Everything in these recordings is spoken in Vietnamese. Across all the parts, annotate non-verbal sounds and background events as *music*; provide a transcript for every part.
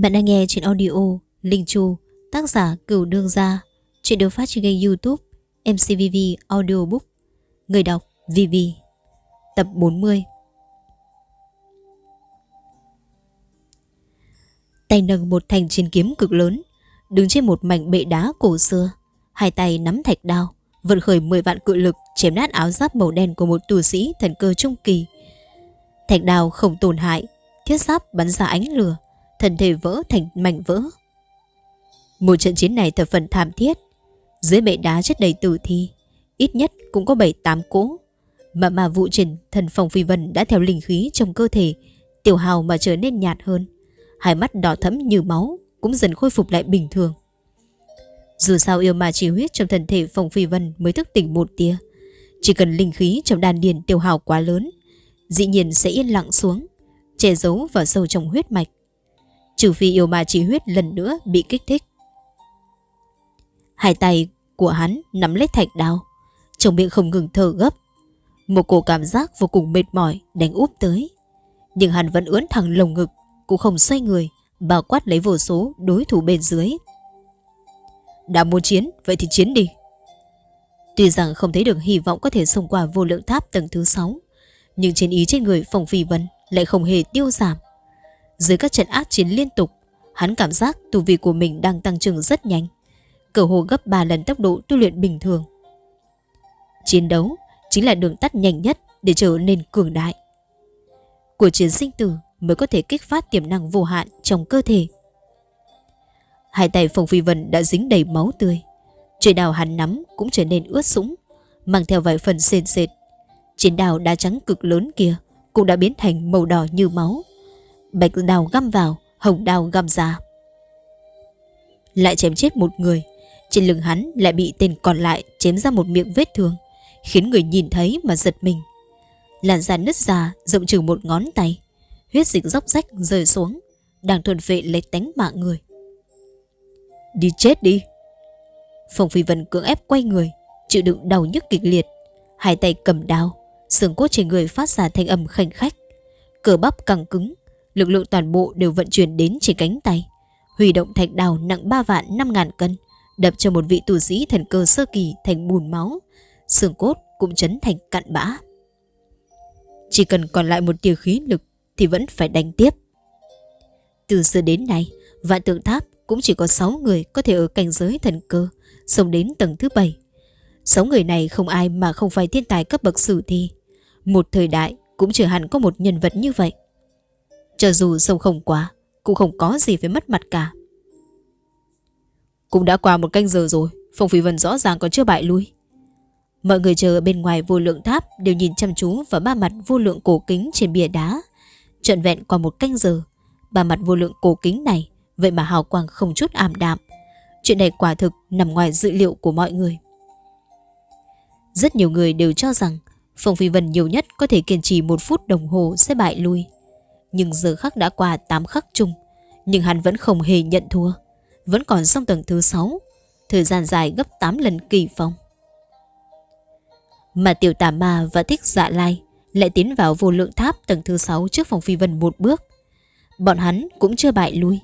Bạn đang nghe trên audio Linh Chu, tác giả Cửu Đương Gia, chuyện được phát trên kênh youtube MCVV Audiobook, người đọc VV, tập 40. Tay nâng một thanh chiến kiếm cực lớn, đứng trên một mảnh bệ đá cổ xưa, hai tay nắm thạch đao, vận khởi 10 vạn cự lực chém nát áo giáp màu đen của một tù sĩ thần cơ trung kỳ. Thạch đao không tổn hại, thiết giáp bắn ra ánh lửa, thân thể vỡ thành mảnh vỡ. Một trận chiến này thật phần thảm thiết, dưới bệ đá chất đầy tử thi, ít nhất cũng có 7-8 cỗ. Mà mà vụ trình thần phòng phi vân đã theo linh khí trong cơ thể, tiểu hào mà trở nên nhạt hơn. Hai mắt đỏ thẫm như máu cũng dần khôi phục lại bình thường. Dù sao yêu ma chỉ huyết trong thân thể phòng phi vân mới thức tỉnh một tia. Chỉ cần linh khí trong đàn điền tiểu hào quá lớn, dĩ nhiên sẽ yên lặng xuống, che giấu vào sâu trong huyết mạch. Trừ phi yêu ma chỉ huyết lần nữa bị kích thích. Hai tay của hắn nắm lấy thạch đao, trong miệng không ngừng thở gấp. Một cổ cảm giác vô cùng mệt mỏi đánh úp tới. Nhưng hắn vẫn ướn thẳng lồng ngực, cũng không xoay người, bao quát lấy vô số đối thủ bên dưới. Đã muốn chiến, vậy thì chiến đi. Tuy rằng không thấy được hy vọng có thể xông qua vô lượng tháp tầng thứ 6, nhưng chiến ý trên người Phong Phi Vân lại không hề tiêu giảm. Dưới các trận ác chiến liên tục, hắn cảm giác tu vi của mình đang tăng trưởng rất nhanh, cỡ hồ gấp 3 lần tốc độ tu luyện bình thường. Chiến đấu chính là đường tắt nhanh nhất để trở nên cường đại. Của chiến sinh tử mới có thể kích phát tiềm năng vô hạn trong cơ thể. Hai tay Phong Phi Vân đã dính đầy máu tươi. Trời đào hắn nắm cũng trở nên ướt sũng, mang theo vài phần sền sệt. Chiến đào đá trắng cực lớn kia cũng đã biến thành màu đỏ như máu. Bạch đào găm vào, hồng đào găm ra. Lại chém chết một người, trên lưng hắn lại bị tên còn lại chém ra một miệng vết thương, khiến người nhìn thấy mà giật mình. Làn da nứt ra rộng chừng một ngón tay, huyết dịch róc rách rơi xuống, đang thuần vệ lấy tánh mạng người. Đi chết đi! Phong Phi Vân cưỡng ép quay người, chịu đựng đau nhức kịch liệt, hai tay cầm đao, xương cốt trên người phát ra thanh âm khanh khách, cờ bắp căng cứng, lực lượng toàn bộ đều vận chuyển đến trên cánh tay, huy động thạch đào nặng 3 vạn 5 ngàn cân, đập cho một vị tù sĩ thần cơ sơ kỳ thành bùn máu, xương cốt cũng chấn thành cặn bã. Chỉ cần còn lại một tia khí lực thì vẫn phải đánh tiếp. Từ xưa đến nay, vạn tượng tháp cũng chỉ có 6 người có thể ở cảnh giới thần cơ, sống đến tầng thứ 7. 6 người này không ai mà không phải thiên tài cấp bậc sử thi. Một thời đại cũng chưa hẳn có một nhân vật như vậy. Cho dù sông không quá, cũng không có gì phải mất mặt cả. Cũng đã qua một canh giờ rồi, Phong Phi Vân rõ ràng còn chưa bại lui. Mọi người chờ bên ngoài vô lượng tháp đều nhìn chăm chú vào ba mặt vô lượng cổ kính trên bìa đá. Trận vẹn qua một canh giờ, ba mặt vô lượng cổ kính này vậy mà hào quang không chút ảm đạm. Chuyện này quả thực nằm ngoài dự liệu của mọi người. Rất nhiều người đều cho rằng Phong Phi Vân nhiều nhất có thể kiên trì một phút đồng hồ sẽ bại lui. Nhưng giờ khắc đã qua 8 khắc chung, nhưng hắn vẫn không hề nhận thua. Vẫn còn trong tầng thứ 6, thời gian dài gấp 8 lần kỳ phong. Mà tiểu tà ma và thích dạ lai lại tiến vào vô lượng tháp tầng thứ 6 trước phòng phi vân một bước. Bọn hắn cũng chưa bại lui.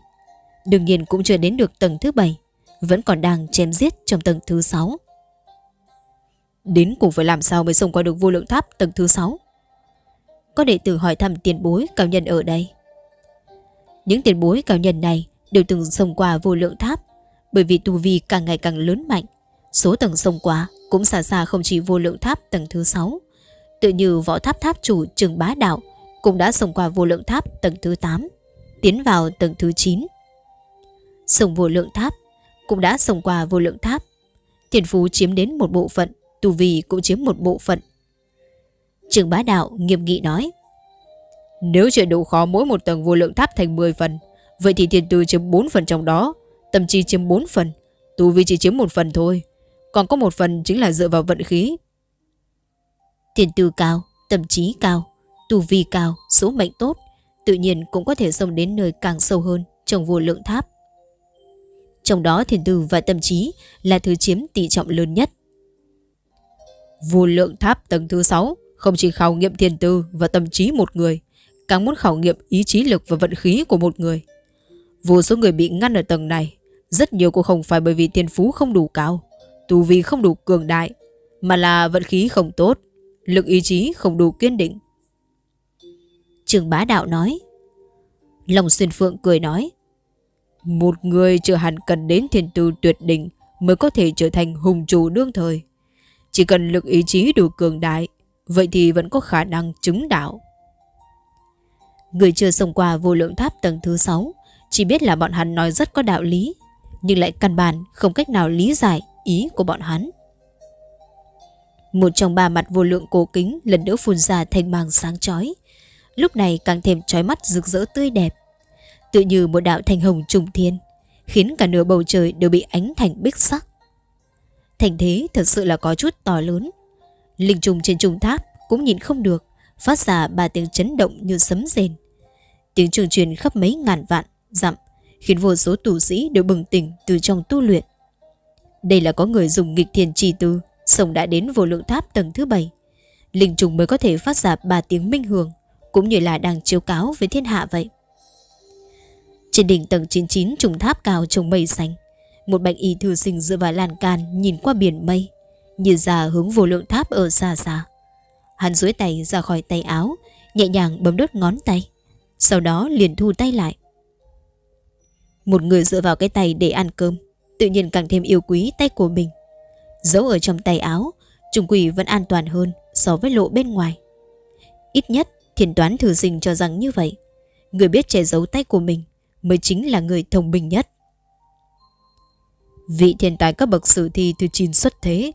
Đương nhiên cũng chưa đến được tầng thứ 7, vẫn còn đang chém giết trong tầng thứ 6. Đến cùng phải làm sao mới xông qua được vô lượng tháp tầng thứ 6? Có đệ tử hỏi thăm tiền bối cao nhân ở đây. Những tiền bối cao nhân này đều từng xông qua vô lượng tháp bởi vì tu vi càng ngày càng lớn mạnh. Số tầng xông qua cũng xa xa không chỉ vô lượng tháp tầng thứ 6. Tự như võ tháp tháp chủ trường bá đạo cũng đã xông qua vô lượng tháp tầng thứ 8, tiến vào tầng thứ 9. Sông vô lượng tháp cũng đã xông qua vô lượng tháp. Tiền phú chiếm đến một bộ phận, tu vi cũng chiếm một bộ phận. Trường bá đạo nghiêm nghị nói. Nếu chuyện độ khó mỗi một tầng vô lượng tháp thành 10 phần Vậy thì tiền tư chiếm 4 phần trong đó Tâm trí chiếm 4 phần Tu vi chỉ chiếm một phần thôi. Còn có một phần chính là dựa vào vận khí. Tiền tư cao Tâm trí cao Tu vi cao Số mệnh tốt Tự nhiên cũng có thể xông đến nơi càng sâu hơn Trong vô lượng tháp. Trong đó thiền tư và tâm trí Là thứ chiếm tỷ trọng lớn nhất. Vô lượng tháp tầng thứ 6 không chỉ khảo nghiệm thiền tư và tâm trí một người, càng muốn khảo nghiệm ý chí lực và vận khí của một người. Vô số người bị ngăn ở tầng này Rất nhiều cũng không phải bởi vì thiên phú không đủ cao Tu vi không đủ cường đại Mà là vận khí không tốt Lực ý chí không đủ kiên định Trường bá đạo nói Lòng xuyên phượng cười nói Một người chưa hẳn cần đến thiên tư tuyệt đỉnh Mới có thể trở thành hùng chủ đương thời Chỉ cần lực ý chí đủ cường đại Vậy thì vẫn có khả năng chứng đạo. Người chưa xông qua vô lượng tháp tầng thứ 6 Chỉ biết là bọn hắn nói rất có đạo lý, Nhưng lại căn bản không cách nào lý giải ý của bọn hắn. Một trong ba mặt vô lượng cổ kính lần nữa phun ra thanh mang sáng chói, Lúc này càng thêm trói mắt rực rỡ tươi đẹp. Tự như một đạo thanh hồng trùng thiên, Khiến cả nửa bầu trời đều bị ánh thành bích sắc. Thành thế thật sự là có chút to lớn. Linh trùng trên trung tháp cũng nhìn không được, Phát ra ba tiếng chấn động như sấm rền. Tiếng trường truyền khắp mấy ngàn vạn Dặm, Khiến vô số tù sĩ đều bừng tỉnh từ trong tu luyện. Đây là có người dùng nghịch thiền trì tư Sông đã đến vô lượng tháp tầng thứ bảy. Linh trùng mới có thể phát ra ba tiếng minh hưởng Cũng như là đang chiếu cáo với thiên hạ vậy. Trên đỉnh tầng 99 trùng tháp cao trồng mây xanh, Một bạch y thư sinh dựa vào lan can Nhìn qua biển mây nhìn ra hướng vô lượng tháp ở xa xa Hắn duỗi tay ra khỏi tay áo, Nhẹ nhàng bấm đốt ngón tay. Sau đó liền thu tay lại. Một người dựa vào cái tay để ăn cơm, Tự nhiên càng thêm yêu quý tay của mình. Giấu ở trong tay áo, Trùng quỷ vẫn an toàn hơn So với lộ bên ngoài. Ít nhất, thiền toán thử sinh cho rằng như vậy. Người biết che giấu tay của mình Mới chính là người thông minh nhất. Vị thiên tài các bậc sử thi từ chín xuất thế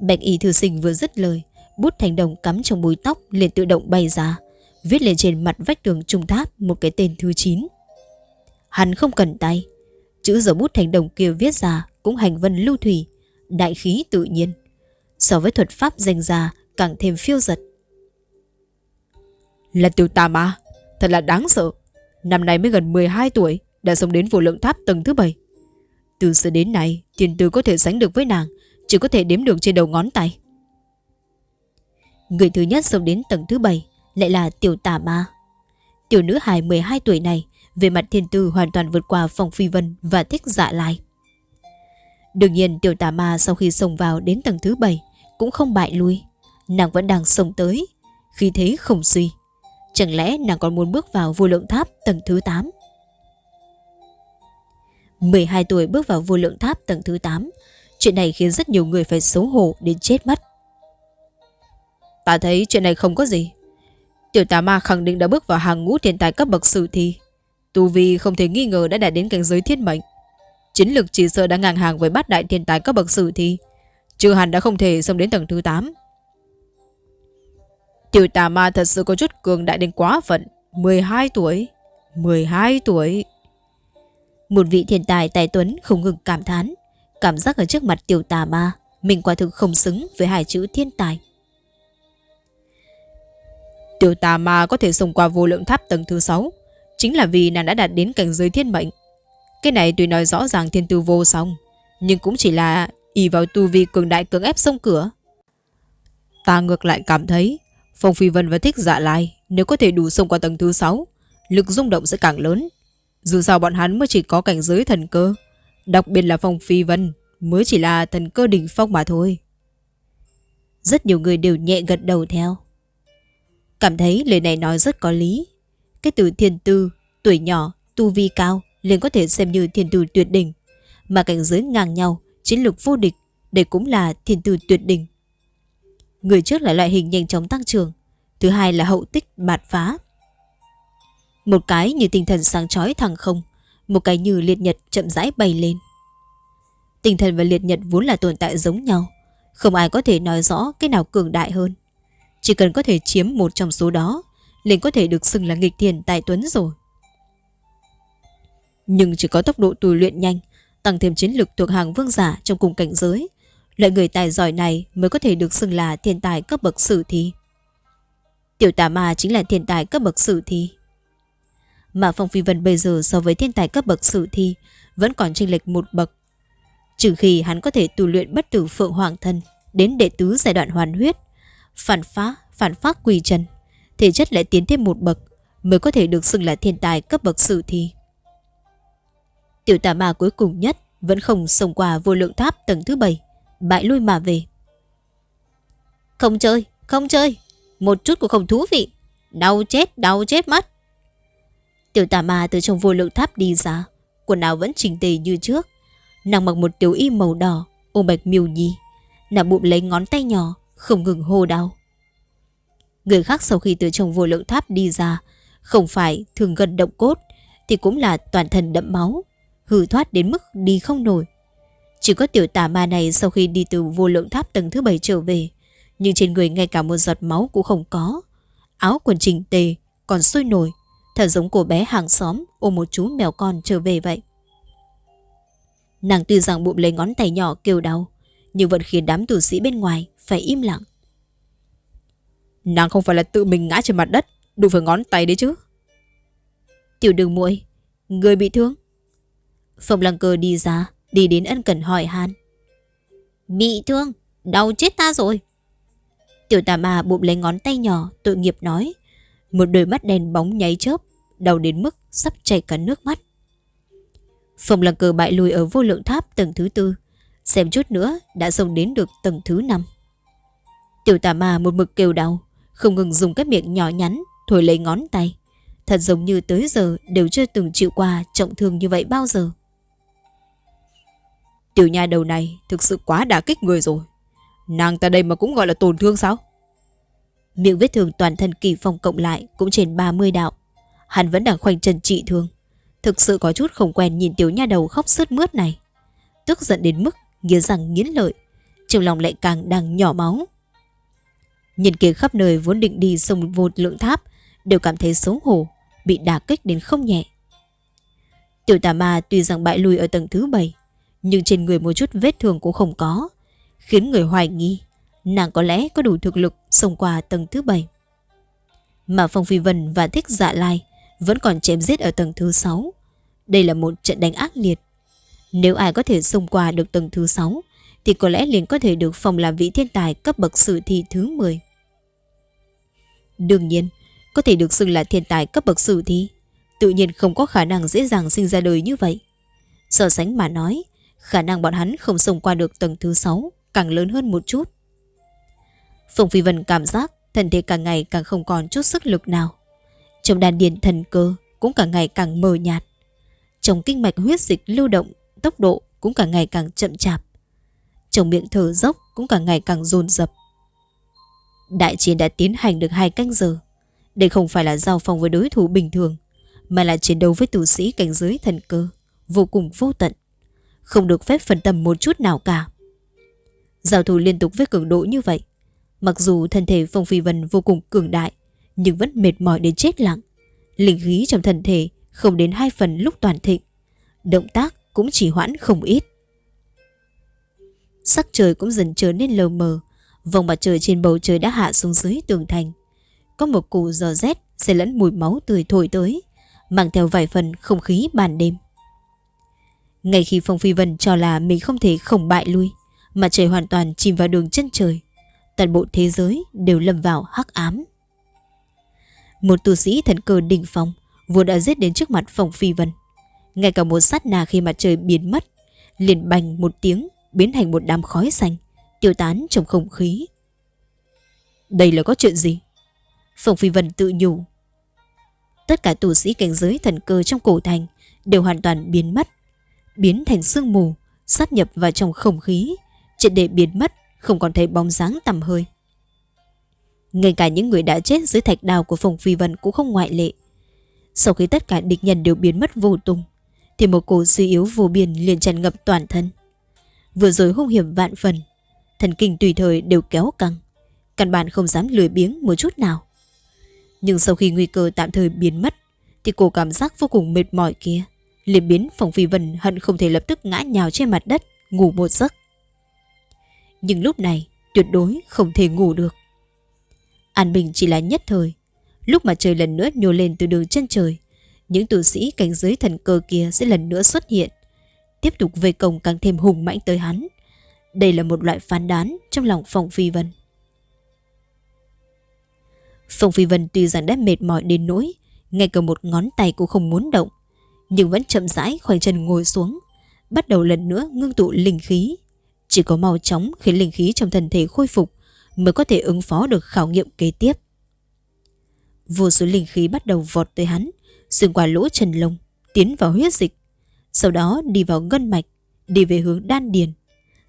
Bạch y thư sinh vừa dứt lời, Bút thành đồng cắm trong búi tóc liền tự động bay ra, Viết lên trên mặt vách tường trung tháp Một cái tên thứ 9 Hắn không cần tay, Chữ dấu bút thành đồng kia viết ra Cũng hành vân lưu thủy, Đại khí tự nhiên. So với thuật pháp danh ra càng thêm phiêu giật. Là tiểu tà ma, Thật là đáng sợ. Năm nay mới gần 12 tuổi, Đã sống đến vô lượng tháp tầng thứ 7 Từ xưa đến nay Tiền tư có thể sánh được với nàng. Chỉ có thể đếm được trên đầu ngón tay Người thứ nhất sống đến tầng thứ 7 lại là tiểu tà ma. Tiểu nữ hài 12 tuổi này về mặt thiên tư hoàn toàn vượt qua phòng phi vân và thích dạ lai. Đương nhiên tiểu tà ma sau khi xông vào đến tầng thứ 7 cũng không bại lui. Nàng vẫn đang xông tới, khi thế không suy. Chẳng lẽ nàng còn muốn bước vào vô lượng tháp tầng thứ 8? 12 tuổi bước vào vô lượng tháp tầng thứ 8 Chuyện này khiến rất nhiều người phải xấu hổ đến chết mất Ta thấy chuyện này không có gì. Tiểu tà ma khẳng định đã bước vào hàng ngũ thiên tài cấp bậc sử thi. Tu Vi không thể nghi ngờ đã đạt đến cảnh giới thiên mệnh. Chiến lực chỉ sợ đã ngang hàng với bát đại thiên tài cấp bậc sử thi. chưa hẳn đã không thể xông đến tầng thứ 8. Tiểu tà ma thật sự có chút cường đại đến quá phận. 12 tuổi. 12 tuổi. Một vị thiên tài tài tuấn không ngừng cảm thán. Cảm giác ở trước mặt tiểu tà ma. Mình quả thực không xứng với hai chữ thiên tài. Tiểu tà ma có thể xông qua vô lượng tháp tầng thứ 6 Chính là vì nàng đã đạt đến cảnh giới thiên mệnh Cái này tuy nói rõ ràng thiên tư vô song, Nhưng cũng chỉ là ỷ vào tu vi cường đại cường ép sông cửa Ta ngược lại cảm thấy, Phong Phi Vân và Thích Dạ Lai Nếu có thể đủ xông qua tầng thứ 6 Lực rung động sẽ càng lớn Dù sao bọn hắn mới chỉ có cảnh giới thần cơ Đặc biệt là Phong Phi Vân Mới chỉ là thần cơ đỉnh phong mà thôi Rất nhiều người đều nhẹ gật đầu theo Cảm thấy lời này nói rất có lý. Cái từ thiên tư, tuổi nhỏ, tu vi cao liền có thể xem như thiên tư tuyệt đỉnh. Mà cảnh giới ngang nhau, chiến lược vô địch, đây cũng là thiên tư tuyệt đỉnh. Người trước là loại hình nhanh chóng tăng trưởng, thứ hai là hậu tích bạt phá. Một cái như tinh thần sáng chói thẳng không, một cái như liệt nhật chậm rãi bay lên. Tinh thần và liệt nhật vốn là tồn tại giống nhau, không ai có thể nói rõ cái nào cường đại hơn. Chỉ cần có thể chiếm một trong số đó liền có thể được xưng là nghịch thiền tài tuấn rồi Nhưng chỉ có tốc độ tu luyện nhanh Tăng thêm chiến lực thuộc hàng vương giả trong cùng cảnh giới Loại người tài giỏi này mới có thể được xưng là thiên tài cấp bậc sử thi Tiểu tà ma chính là thiên tài cấp bậc sử thi mà Phong Phi Vân bây giờ so với thiên tài cấp bậc sử thi Vẫn còn chênh lệch một bậc Trừ khi hắn có thể tu luyện bất tử phượng hoàng thân Đến đệ tứ giai đoạn hoàn huyết phản phá, phản phát quỳ chân, thể chất lại tiến thêm một bậc mới có thể được xưng là thiên tài cấp bậc sử thi. Tiểu tà ma cuối cùng nhất vẫn không xông qua vô lượng tháp tầng thứ bảy, bại lui mà về. Không chơi, không chơi, một chút cũng không thú vị, đau chết, đau chết mất. Tiểu tà ma từ trong vô lượng tháp đi ra, quần áo vẫn chỉnh tề như trước. Nàng mặc một tiểu y màu đỏ, ôm bạch miêu nhi. Nàng bụng lấy ngón tay nhỏ, không ngừng hô đau. Người khác sau khi từ trong vô lượng tháp đi ra, không phải thường gần động cốt, thì cũng là toàn thân đẫm máu, hư thoát đến mức đi không nổi. Chỉ có tiểu tà ma này sau khi đi từ vô lượng tháp tầng thứ bảy trở về, nhưng trên người ngay cả một giọt máu cũng không có. Áo quần chỉnh tề, còn sôi nổi, thật giống cô bé hàng xóm ôm một chú mèo con trở về vậy. Nàng tuy rằng bụng lấy ngón tay nhỏ kêu đau, nhưng vẫn khiến đám tù sĩ bên ngoài phải im lặng. Nàng không phải là tự mình ngã trên mặt đất, đụng phải ngón tay đấy chứ. Tiểu đường muội người bị thương. Phong lăng cơ đi ra, đi đến ân cần hỏi han. Bị thương, đau chết ta rồi. Tiểu tà ma bụng lấy ngón tay nhỏ, tội nghiệp nói. Một đôi mắt đen bóng nháy chớp, đau đến mức sắp chảy cả nước mắt. Phong lăng cờ bại lùi ở vô lượng tháp tầng thứ tư, xem chút nữa đã xông đến được tầng thứ năm. Tiểu tà ma một mực kêu đau, không ngừng dùng cái miệng nhỏ nhắn thổi lấy ngón tay. Thật giống như tới giờ đều chưa từng chịu qua trọng thương như vậy bao giờ. Tiểu nha đầu này thực sự quá đả kích người rồi. Nàng ta đây mà cũng gọi là tổn thương sao? Miệng vết thương toàn thân kỳ phong cộng lại cũng trên 30 đạo. Hắn vẫn đang khoanh chân trị thương. Thực sự có chút không quen nhìn tiểu nha đầu khóc sướt mướt này. Tức giận đến mức nghiến răng nghiến lợi. Trong lòng lại càng đang nhỏ máu. Nhìn kia khắp nơi vốn định đi sông vô lượng tháp đều cảm thấy xấu hổ, bị đả kích đến không nhẹ. Tiểu tà ma tuy rằng bại lùi ở tầng thứ bảy, nhưng trên người một chút vết thương cũng không có, khiến người hoài nghi nàng có lẽ có đủ thực lực xông qua tầng thứ bảy. Mà Phong Phi Vân và Thích Dạ Lai vẫn còn chém giết ở tầng thứ 6. Đây là một trận đánh ác liệt. Nếu ai có thể xông qua được tầng thứ 6 thì có lẽ liền có thể được phòng làm vị thiên tài cấp bậc sử thi thứ 10. Đương nhiên, có thể được xưng là thiên tài cấp bậc sử thi, tự nhiên không có khả năng dễ dàng sinh ra đời như vậy. So sánh mà nói, khả năng bọn hắn không xông qua được tầng thứ 6 càng lớn hơn một chút. Phùng Phi Vân cảm giác thân thể càng ngày càng không còn chút sức lực nào. Trong đàn điền thần cơ cũng càng ngày càng mờ nhạt. Trong kinh mạch huyết dịch lưu động, tốc độ cũng càng ngày càng chậm chạp. Trong miệng thở dốc cũng càng ngày càng dồn dập. Đại chiến đã tiến hành được hai canh giờ. Đây không phải là giao phòng với đối thủ bình thường, mà là chiến đấu với tù sĩ cảnh giới thần cơ, vô cùng vô tận. Không được phép phân tâm một chút nào cả. Giao thủ liên tục với cường độ như vậy. Mặc dù thân thể Phong Phi Vân vô cùng cường đại, nhưng vẫn mệt mỏi đến chết lặng. Linh khí trong thân thể không đến hai phần lúc toàn thịnh. Động tác cũng chỉ hoãn không ít. Sắc trời cũng dần trở nên lờ mờ, Vòng mặt trời trên bầu trời đã hạ xuống dưới tường thành. Có một cụ gió rét sẽ lẫn mùi máu tươi thổi tới, mang theo vài phần không khí ban đêm. Ngay khi Phong Phi Vân cho là mình không thể không bại lui, mặt trời hoàn toàn chìm vào đường chân trời. Toàn bộ thế giới đều lầm vào hắc ám. Một tu sĩ thần cơ đỉnh phong vừa đã giết đến trước mặt phòng Phi Vân. Ngay cả một sát nà khi mặt trời biến mất, liền bành một tiếng biến thành một đám khói xanh tiêu tán trong không khí. Đây là có chuyện gì? phòng Phi Vân tự nhủ. Tất cả tu sĩ cảnh giới thần cơ trong cổ thành đều hoàn toàn biến mất, biến thành sương mù, sát nhập vào trong không khí, triệt để biến mất, không còn thấy bóng dáng tầm hơi. Ngay cả những người đã chết dưới thạch đào của phòng Phi Vân cũng không ngoại lệ. Sau khi tất cả địch nhân đều biến mất vô tung, thì một cổ suy yếu vô biên liền tràn ngập toàn thân. Vừa rồi hung hiểm vạn phần, thần kinh tùy thời đều kéo căng. Căn bản không dám lười biếng một chút nào. Nhưng sau khi nguy cơ tạm thời biến mất, thì cô cảm giác vô cùng mệt mỏi kia. liền biến phòng phi vân hận không thể lập tức ngã nhào trên mặt đất, ngủ một giấc. Nhưng lúc này, tuyệt đối không thể ngủ được. An bình chỉ là nhất thời. Lúc mà trời lần nữa nhô lên từ đường chân trời, những tù sĩ cảnh giới thần cơ kia sẽ lần nữa xuất hiện, tiếp tục về công càng thêm hùng mãnh tới hắn. Đây là một loại phán đoán trong lòng Phong Phi Vân. Phong Phi Vân tuy rằng đã mệt mỏi đến nỗi, ngay cả một ngón tay cũng không muốn động. nhưng vẫn chậm rãi khoanh chân ngồi xuống, bắt đầu lần nữa ngưng tụ linh khí. Chỉ có mau chóng khiến linh khí trong thân thể khôi phục mới có thể ứng phó được khảo nghiệm kế tiếp. Vô số linh khí bắt đầu vọt tới hắn, xuyên qua lỗ chân lông, tiến vào huyết dịch, sau đó đi vào ngân mạch, đi về hướng đan điền.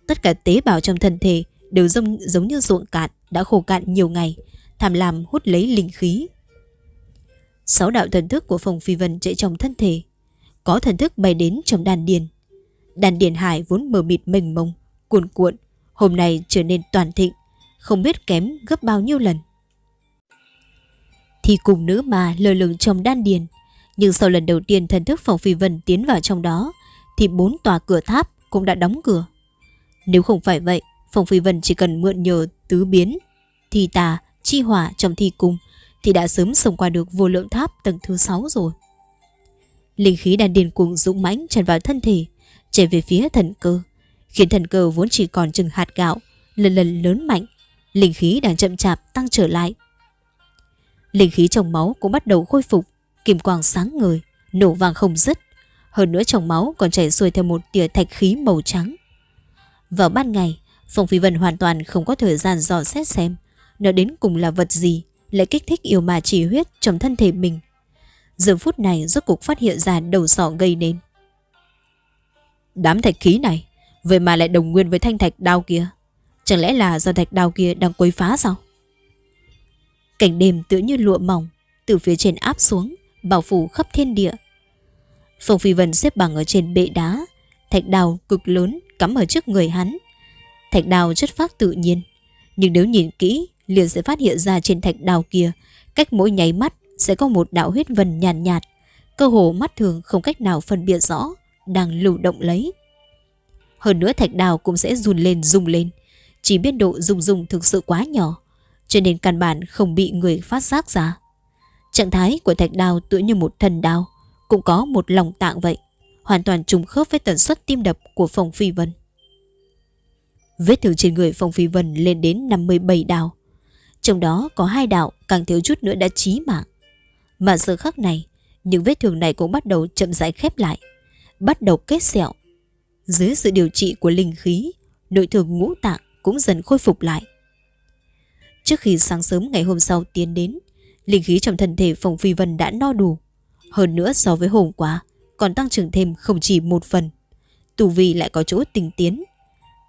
Tất cả tế bào trong thân thể đều giống, giống như ruộng cạn đã khô cạn nhiều ngày, tham lam hút lấy linh khí. Sáu đạo thần thức của Phong Phi Vân chạy trong thân thể, có thần thức bay đến trong đan điền. Đan điền hải vốn mờ mịt mênh mông, cuồn cuộn, hôm nay trở nên toàn thịnh, không biết kém gấp bao nhiêu lần. Thì cùng nữ mà lơ lửng trong đan điền, nhưng sau lần đầu tiên thần thức Phong Phi Vân tiến vào trong đó, thì bốn tòa cửa tháp cũng đã đóng cửa. Nếu không phải vậy, Phong Phi Vân chỉ cần mượn nhờ tứ biến, thì tà, chi hỏa trong thi cung thì đã sớm xông qua được vô lượng tháp tầng thứ 6 rồi. Linh khí đan điền cuồng dũng mãnh tràn vào thân thể, chạy về phía thần cơ, khiến thần cơ vốn chỉ còn chừng hạt gạo, lần lần lớn mạnh, linh khí đang chậm chạp tăng trở lại. Linh khí trong máu cũng bắt đầu khôi phục, kim quang sáng ngời, nổ vàng không dứt. Hơn nữa trong máu còn chảy xuôi theo một tia thạch khí màu trắng. Vào ban ngày, Phong Phi Vân hoàn toàn không có thời gian dò xét xem nó đến cùng là vật gì lại kích thích yêu ma chỉ huyết trong thân thể mình. Giờ phút này rốt cục phát hiện ra đầu sọ gây nên. Đám thạch khí này, vậy mà lại đồng nguyên với thanh thạch đao kia. Chẳng lẽ là do thạch đào kia đang quấy phá sao? Cảnh đêm tựa như lụa mỏng, từ phía trên áp xuống, bảo phủ khắp thiên địa. Phong Phi Vân xếp bằng ở trên bệ đá, thạch đào cực lớn cắm ở trước người hắn. Thạch đào chất phát tự nhiên, nhưng nếu nhìn kỹ liền sẽ phát hiện ra trên thạch đào kia, cách mỗi nháy mắt sẽ có một đạo huyết vân nhàn nhạt, nhạt, cơ hồ mắt thường không cách nào phân biệt rõ, đang lưu động lấy. Hơn nữa thạch đào cũng sẽ run lên rung lên, chỉ biết độ rung rung thực sự quá nhỏ, cho nên căn bản không bị người phát giác ra. Trạng thái của thạch đào tựa như một thần đào, cũng có một lòng tạng vậy, hoàn toàn trùng khớp với tần suất tim đập của Phong Phi Vân. Vết thương trên người Phong Phi Vân lên đến 57 đào, trong đó có hai đạo càng thiếu chút nữa đã chí mạng. Mà giờ khắc này, những vết thương này cũng bắt đầu chậm rãi khép lại, bắt đầu kết sẹo. Dưới sự điều trị của linh khí, nội thương ngũ tạng cũng dần khôi phục lại. Trước khi sáng sớm ngày hôm sau tiến đến, linh khí trong thân thể Phong Phi Vân đã no đủ. Hơn nữa so với hôm qua, còn tăng trưởng thêm không chỉ một phần. Tù vi lại có chỗ tình tiến.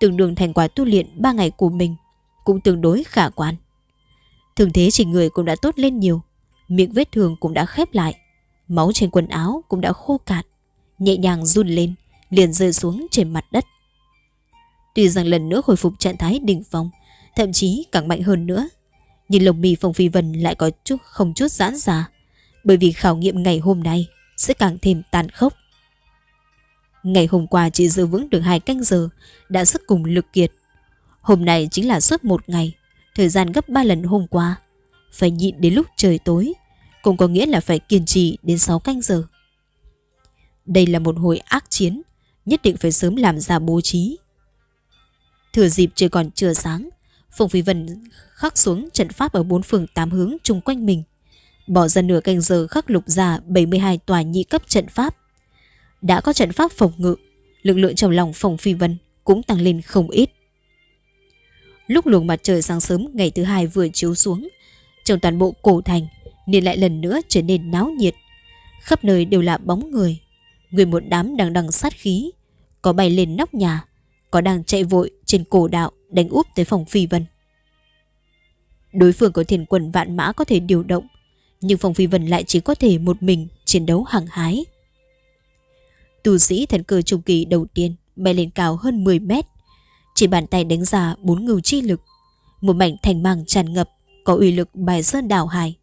Tương đương thành quả tu luyện 3 ngày của mình, cũng tương đối khả quan. Thường thế chỉ người cũng đã tốt lên nhiều Miệng vết thương cũng đã khép lại Máu trên quần áo cũng đã khô cạn Nhẹ nhàng run lên Liền rơi xuống trên mặt đất Tuy rằng lần nữa hồi phục trạng thái đỉnh phong, Thậm chí càng mạnh hơn nữa. Nhưng lồng mì phong phi vân lại có chút không chút giãn ra, Bởi vì khảo nghiệm ngày hôm nay Sẽ càng thêm tàn khốc. Ngày hôm qua chỉ giữ vững được hai canh giờ Đã sức cùng lực kiệt. Hôm nay chính là suốt một ngày, Thời gian gấp 3 lần hôm qua. Phải nhịn đến lúc trời tối, Cũng có nghĩa là phải kiên trì đến 6 canh giờ. Đây là một hồi ác chiến, Nhất định phải sớm làm ra bố trí. Thừa dịp trời còn chưa sáng Phùng Phi Vân khắc xuống trận pháp ở bốn phường tám hướng chung quanh mình Bỏ ra nửa canh giờ khắc lục ra 72 tòa nhị cấp trận pháp Đã có trận pháp phòng ngự Lực lượng trong lòng Phùng Phi Vân cũng tăng lên không ít Lúc luồng mặt trời sáng sớm ngày thứ hai vừa chiếu xuống, trong toàn bộ cổ thành, nên lại lần nữa trở nên náo nhiệt. Khắp nơi đều là bóng người, người một đám đang đằng sát khí, có bay lên nóc nhà, có đang chạy vội trên cổ đạo đánh úp tới phòng phi vân. Đối phương có thiền quần vạn mã có thể điều động, nhưng phòng phi vân lại chỉ có thể một mình chiến đấu hăng hái. Tu sĩ thần cơ trung kỳ đầu tiên bay lên cao hơn 10 mét, chỉ bàn tay đánh ra bốn ngưu chi lực Một mảnh thành mang tràn ngập Có uy lực bài sơn đảo hải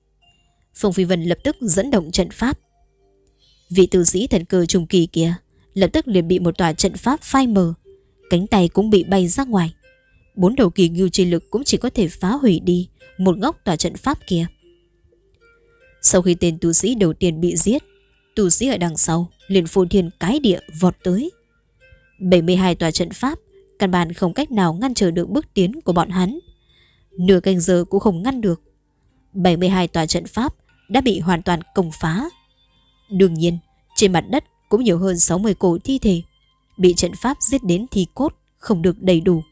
Phong Phi Vân lập tức dẫn động trận pháp Vị tử sĩ thần cơ trung kỳ kia Lập tức liền bị một tòa trận pháp phai mờ Cánh tay cũng bị bay ra ngoài. Bốn đầu kỳ ngưu chi lực cũng chỉ có thể phá hủy đi Một góc tòa trận pháp kia. Sau khi tên tu sĩ đầu tiên bị giết Tu sĩ ở đằng sau liền phô thiên cái địa vọt tới. 72 tòa trận pháp Căn bản không cách nào ngăn trở được bước tiến của bọn hắn. Nửa canh giờ cũng không ngăn được. 72 tòa trận pháp đã bị hoàn toàn công phá. Đương nhiên Trên mặt đất cũng nhiều hơn 60 cổ thi thể, bị trận pháp giết đến thi cốt không được đầy đủ.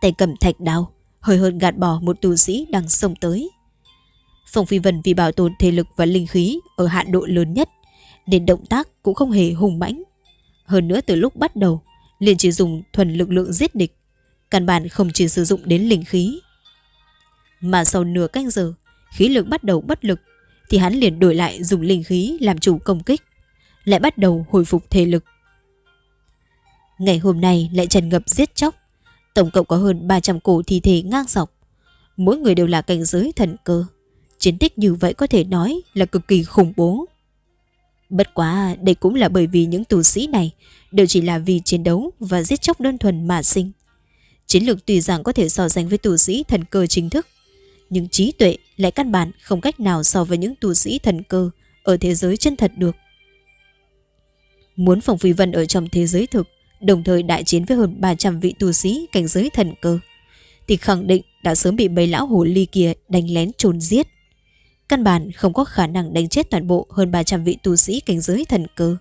Tay cầm thạch đao, hơi hơn gạt bỏ một tù sĩ đang xông tới. Phong Phi Vân vì bảo tồn thể lực và linh khí ở hạn độ lớn nhất, nên động tác cũng không hề hùng mãnh. Hơn nữa từ lúc bắt đầu, liền chỉ dùng thuần lực lượng giết địch, căn bản không chỉ sử dụng đến linh khí. Mà sau nửa canh giờ, khí lực bắt đầu bất lực, thì hắn liền đổi lại dùng linh khí làm chủ công kích, lại bắt đầu hồi phục thể lực. Ngày hôm nay lại tràn ngập giết chóc, tổng cộng có hơn 300 cổ thi thể ngang dọc, mỗi người đều là cảnh giới thần cơ. Chiến tích như vậy có thể nói là cực kỳ khủng bố. Bất quá đây cũng là bởi vì những tù sĩ này đều chỉ là vì chiến đấu và giết chóc đơn thuần mà sinh. Chiến lược tùy rằng có thể so sánh với tù sĩ thần cơ chính thức, nhưng trí tuệ lại căn bản không cách nào so với những tù sĩ thần cơ ở thế giới chân thật được. Muốn Phòng Phi Vân ở trong thế giới thực, đồng thời đại chiến với hơn 300 vị tù sĩ cảnh giới thần cơ, thì khẳng định đã sớm bị mấy lão hồ ly kia đánh lén trốn giết. Căn bản không có khả năng đánh chết toàn bộ hơn 300 vị tu sĩ cảnh giới thần cơ.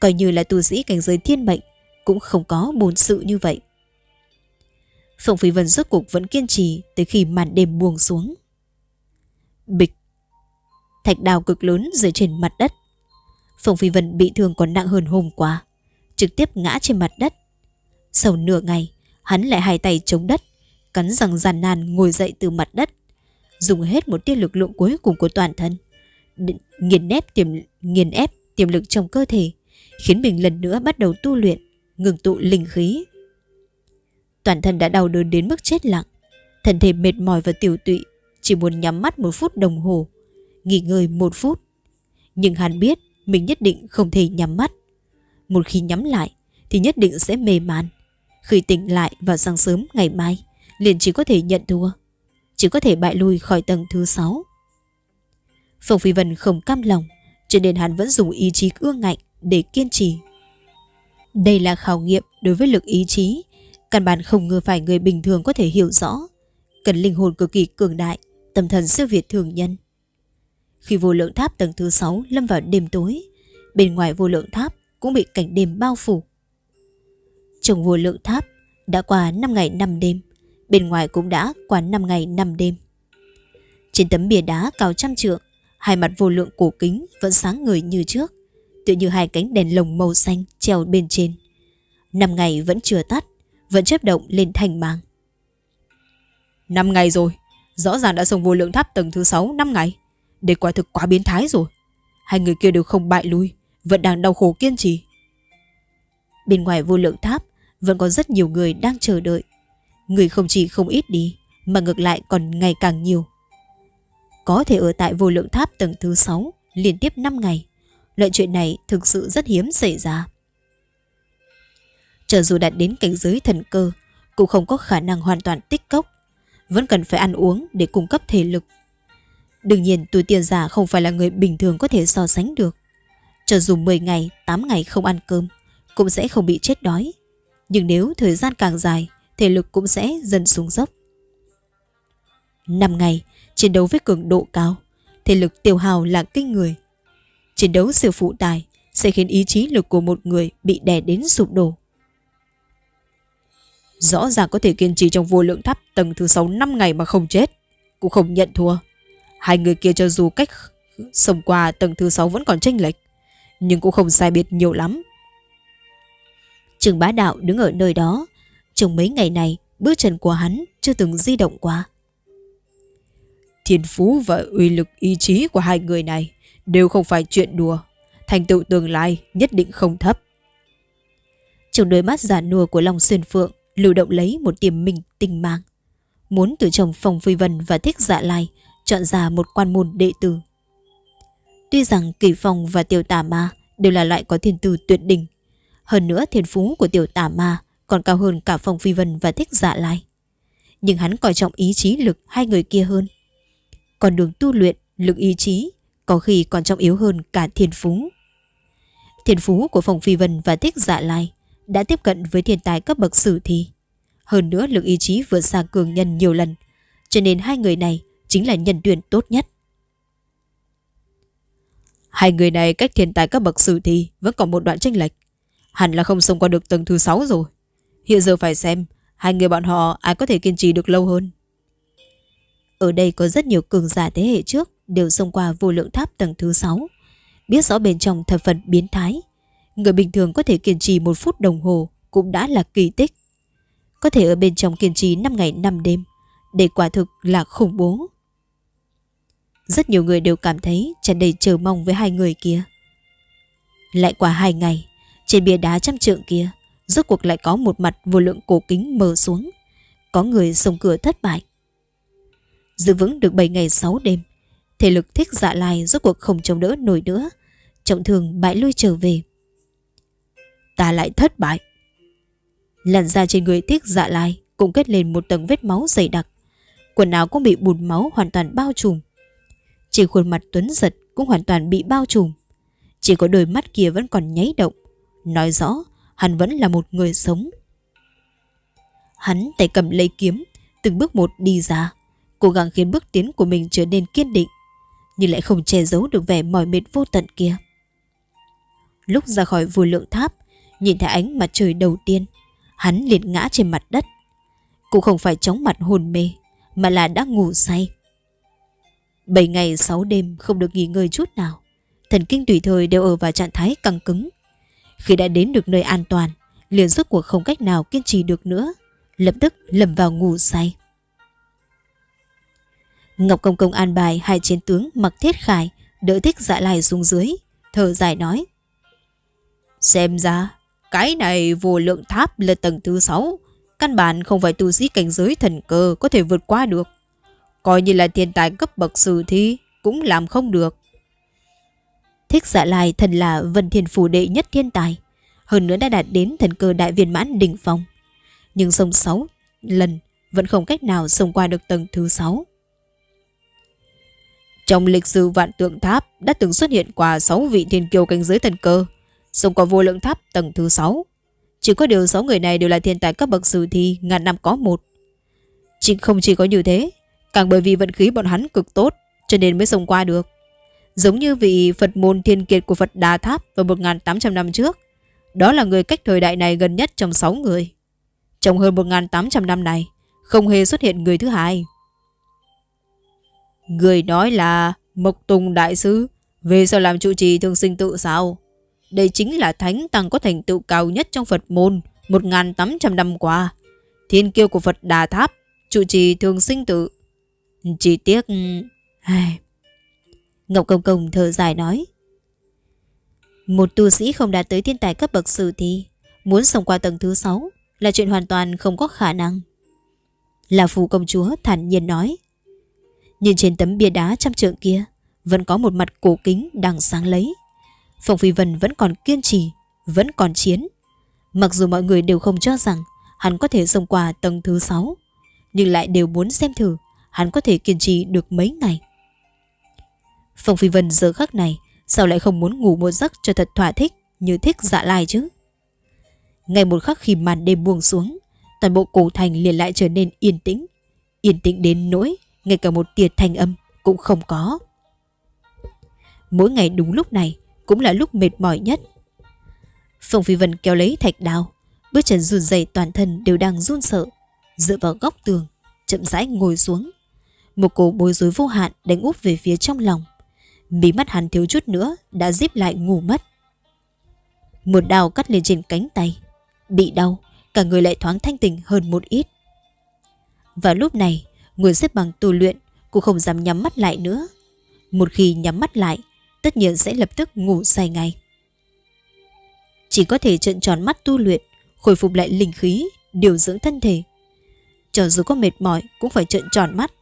Coi như là tu sĩ cảnh giới thiên mệnh, cũng không có bồn sự như vậy. phượng Phi Vân rốt cuộc vẫn kiên trì tới khi màn đêm buông xuống. Bịch. Thạch đào cực lớn rơi trên mặt đất. phượng Phi Vân bị thương còn nặng hơn hôm qua. Trực tiếp ngã trên mặt đất. Sau nửa ngày, hắn lại hai tay chống đất, cắn răng giàn nan ngồi dậy từ mặt đất dùng hết một tia lực lượng cuối cùng của toàn thân, nghiền ép tiềm nghiền ép tiềm lực trong cơ thể, khiến mình lần nữa bắt đầu tu luyện, ngừng tụ linh khí. Toàn thân đã đau đớn đến mức chết lặng, thân thể mệt mỏi và tiểu tụy, chỉ muốn nhắm mắt một phút đồng hồ, nghỉ ngơi một phút. Nhưng hắn biết mình nhất định không thể nhắm mắt. Một khi nhắm lại thì nhất định sẽ mê man. Khi tỉnh lại vào sáng sớm ngày mai, liền chỉ có thể nhận thua chỉ có thể bại lui khỏi tầng thứ 6. Phong Phi Vân không cam lòng, cho nên hắn vẫn dùng ý chí ương ngạnh để kiên trì. Đây là khảo nghiệm đối với lực ý chí, căn bản không ngờ phải người bình thường có thể hiểu rõ, cần linh hồn cực kỳ cường đại, tâm thần siêu việt thường nhân. Khi vô lượng tháp tầng thứ 6 lâm vào đêm tối, bên ngoài vô lượng tháp cũng bị cảnh đêm bao phủ. Trong vô lượng tháp đã qua 5 ngày 5 đêm, Bên ngoài cũng đã qua 5 ngày 5 đêm. Trên tấm bia đá cao trăm trượng Hai mặt vô lượng cổ kính Vẫn sáng người như trước Tự như hai cánh đèn lồng màu xanh treo bên trên. Năm ngày vẫn chưa tắt Vẫn chấp động lên thành mang Năm ngày rồi Rõ ràng đã xong vô lượng tháp tầng thứ 6 năm ngày Để quả thực quá biến thái rồi. Hai người kia đều không bại lui vẫn đang đau khổ kiên trì. Bên ngoài vô lượng tháp, Vẫn có rất nhiều người đang chờ đợi. Người không chỉ không ít đi, Mà ngược lại còn ngày càng nhiều. Có thể ở tại vô lượng tháp tầng thứ 6 Liên tiếp 5 ngày, Loại chuyện này thực sự rất hiếm xảy ra. Chờ dù đạt đến cảnh giới thần cơ, Cũng không có khả năng hoàn toàn tích cốc, Vẫn cần phải ăn uống để cung cấp thể lực. Đương nhiên, tuổi tiền giả không phải là người bình thường có thể so sánh được. Cho dù 10 ngày, 8 ngày không ăn cơm Cũng sẽ không bị chết đói Nhưng nếu thời gian càng dài thể lực cũng sẽ dần xuống dốc. 5 ngày, chiến đấu với cường độ cao, thể lực tiêu hào là kinh người. Chiến đấu siêu phụ tài sẽ khiến ý chí lực của một người bị đè đến sụp đổ. Rõ ràng có thể kiên trì trong vô lượng tháp tầng thứ 6 năm ngày mà không chết, cũng không nhận thua. Hai người kia cho dù cách sống qua tầng thứ 6 vẫn còn chênh lệch, nhưng cũng không sai biệt nhiều lắm. Trường bá đạo đứng ở nơi đó, trong mấy ngày này, bước chân của hắn chưa từng di động qua. Thiên phú và uy lực ý chí của hai người này đều không phải chuyện đùa. Thành tựu tương lai nhất định không thấp. Trong đôi mắt giả nua của Long Xuyên Phượng lưu động lấy một tiềm minh tinh mang. Muốn từ chồng Phong Phi Vân và Thích Dạ Lai chọn ra một quan môn đệ tử. Tuy rằng Kỳ Phong và Tiểu Tà Ma đều là loại có thiên tư tuyệt đỉnh. Hơn nữa thiên phú của Tiểu Tà Ma còn cao hơn cả Phong Phi Vân và Thích Dạ Lai. Nhưng hắn coi trọng ý chí lực hai người kia hơn. Còn đường tu luyện, lực ý chí có khi còn trọng yếu hơn cả thiên phú. Thiên phú của Phong Phi Vân và Thích Dạ Lai đã tiếp cận với thiên tài cấp bậc sử thi. Hơn nữa lực ý chí vượt xa cường nhân nhiều lần, cho nên hai người này chính là nhân tuyển tốt nhất. Hai người này cách thiên tài các bậc sử thì vẫn còn một đoạn tranh lệch. Hẳn là không xông qua được tầng thứ 6 rồi. Hiện giờ phải xem hai người bọn họ ai có thể kiên trì được lâu hơn. Ở đây có rất nhiều cường giả thế hệ trước đều xông qua vô lượng tháp tầng thứ 6. Biết rõ bên trong thập phần biến thái. Người bình thường có thể kiên trì một phút đồng hồ cũng đã là kỳ tích. Có thể ở bên trong kiên trì 5 ngày 5 đêm. Đây quả thực là khủng bố. Rất nhiều người đều cảm thấy tràn đầy chờ mong với hai người kia. Lại qua hai ngày, trên bia đá trăm trượng kia, rốt cuộc lại có một mặt vô lượng cổ kính mờ xuống. Có người xông cửa thất bại. Giữ vững được 7 ngày 6 đêm, thể lực thích dạ lai rốt cuộc không chống đỡ nổi nữa. Trọng thường bại lui trở về. Ta lại thất bại. Làn da trên người thích dạ lai cũng kết lên một tầng vết máu dày đặc. Quần áo cũng bị bùn máu hoàn toàn bao trùm. Chỉ khuôn mặt Tuấn giật cũng hoàn toàn bị bao trùm. Chỉ có đôi mắt kia vẫn còn nháy động. Nói rõ, hắn vẫn là một người sống. Hắn tay cầm lấy kiếm, từng bước một đi ra, cố gắng khiến bước tiến của mình trở nên kiên định, nhưng lại không che giấu được vẻ mỏi mệt vô tận kia. Lúc ra khỏi vùi lượng tháp, nhìn thấy ánh mặt trời đầu tiên, hắn liền ngã trên mặt đất. Cũng không phải chóng mặt hồn mê, mà là đã ngủ say. Bảy ngày sáu đêm không được nghỉ ngơi chút nào. Thần kinh tùy thời đều ở vào trạng thái căng cứng. Khi đã đến được nơi an toàn, liền rốt cuộc không cách nào kiên trì được nữa. Lập tức lầm vào ngủ say. Ngọc Công Công an bài hai chiến tướng mặc thiết khải, đỡ thích dạ lại xuống dưới, thở dài nói. Xem ra, cái này vô lượng tháp là tầng thứ sáu, căn bản không phải tu sĩ cảnh giới thần cơ có thể vượt qua được. Coi như là thiên tài cấp bậc sử thi, Cũng làm không được. Thích dạ lai thần là vân thiên phủ đệ nhất thiên tài, Hơn nữa đã đạt đến thần cơ đại viên mãn đỉnh phong. Nhưng sông 6 lần Vẫn không cách nào xông qua được tầng thứ sáu. Trong lịch sử vạn tượng tháp Đã từng xuất hiện qua 6 vị thiên kiêu cảnh giới thần cơ, Xông qua vô lượng tháp tầng thứ 6 Chỉ có điều 6 người này đều là thiên tài cấp bậc sử thi Ngàn năm có một. Chỉ không chỉ có như thế Càng bởi vì vận khí bọn hắn cực tốt, Cho nên mới xông qua được. Giống như vị Phật môn thiên kiệt của Phật Đà Tháp Vào 1.800 năm trước, Đó là người cách thời đại này gần nhất trong 6 người. Trong hơn 1.800 năm này, Không hề xuất hiện người thứ hai. Người nói là Mộc Tùng Đại Sư, Về sao làm trụ trì thương sinh tự sao? Đây chính là thánh tăng có thành tựu cao nhất trong Phật môn 1.800 năm qua. Thiên kiêu của Phật Đà Tháp, Trụ trì thường sinh tự chỉ tiếc... Ừ, ai... Ngọc Công Công thở dài nói. Một tu sĩ không đạt tới thiên tài cấp bậc sử thì muốn sống qua tầng thứ 6 là chuyện hoàn toàn không có khả năng. Là phù công chúa thản nhiên nói. Nhìn trên tấm bia đá trăm trượng kia vẫn có một mặt cổ kính đang sáng lấy. Phong Phi Vân vẫn còn kiên trì, vẫn còn chiến. Mặc dù mọi người đều không cho rằng hắn có thể xông qua tầng thứ 6, nhưng lại đều muốn xem thử hắn có thể kiên trì được mấy ngày. Phong Phi Vân giờ khắc này sao lại không muốn ngủ một giấc cho thật thỏa thích như thích dạ lai chứ? Ngày một khắc khi màn đêm buông xuống, toàn bộ cổ thành liền lại trở nên yên tĩnh. Yên tĩnh đến nỗi ngay cả một tia thanh âm cũng không có. Mỗi ngày đúng lúc này cũng là lúc mệt mỏi nhất. Phong Phi Vân kéo lấy thạch đao, bước chân run rẩy toàn thân đều đang run sợ, dựa vào góc tường, chậm rãi ngồi xuống, một cổ bối rối vô hạn đánh úp về phía trong lòng. Mí mắt hắn thiếu chút nữa đã díp lại ngủ mất. Một đào cắt lên trên cánh tay. Bị đau, cả người lại thoáng thanh tỉnh hơn một ít. Và lúc này, người xếp bằng tu luyện cũng không dám nhắm mắt lại nữa. Một khi nhắm mắt lại, tất nhiên sẽ lập tức ngủ say ngay. Chỉ có thể trợn tròn mắt tu luyện, khôi phục lại linh khí, điều dưỡng thân thể. Cho dù có mệt mỏi cũng phải trợn tròn mắt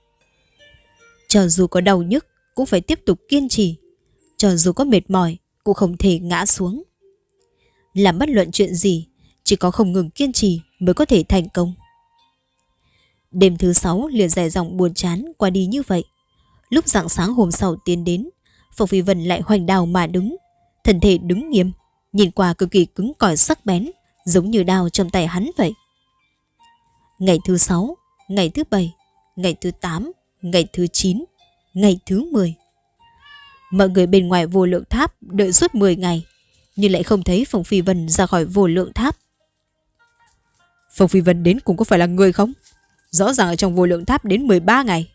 cho dù có đau nhức cũng phải tiếp tục kiên trì. Cho dù có mệt mỏi cũng không thể ngã xuống. Làm bất luận chuyện gì, chỉ có không ngừng kiên trì mới có thể thành công. Đêm thứ sáu liền dài dòng buồn chán qua đi như vậy. Lúc dạng sáng hôm sau tiến đến, Phong Phi Vân lại hoành đào mà đứng. Thân thể đứng nghiêm, nhìn qua cực kỳ cứng cỏi sắc bén, giống như đao trong tay hắn vậy. Ngày thứ sáu, ngày thứ bảy, ngày thứ tám, ngày thứ 9, ngày thứ 10. Mọi người bên ngoài vô lượng tháp đợi suốt 10 ngày, nhưng lại không thấy Phong Phi Vân ra khỏi vô lượng tháp. Phong Phi Vân đến cũng có phải là người không? Rõ ràng ở trong vô lượng tháp đến 13 ngày.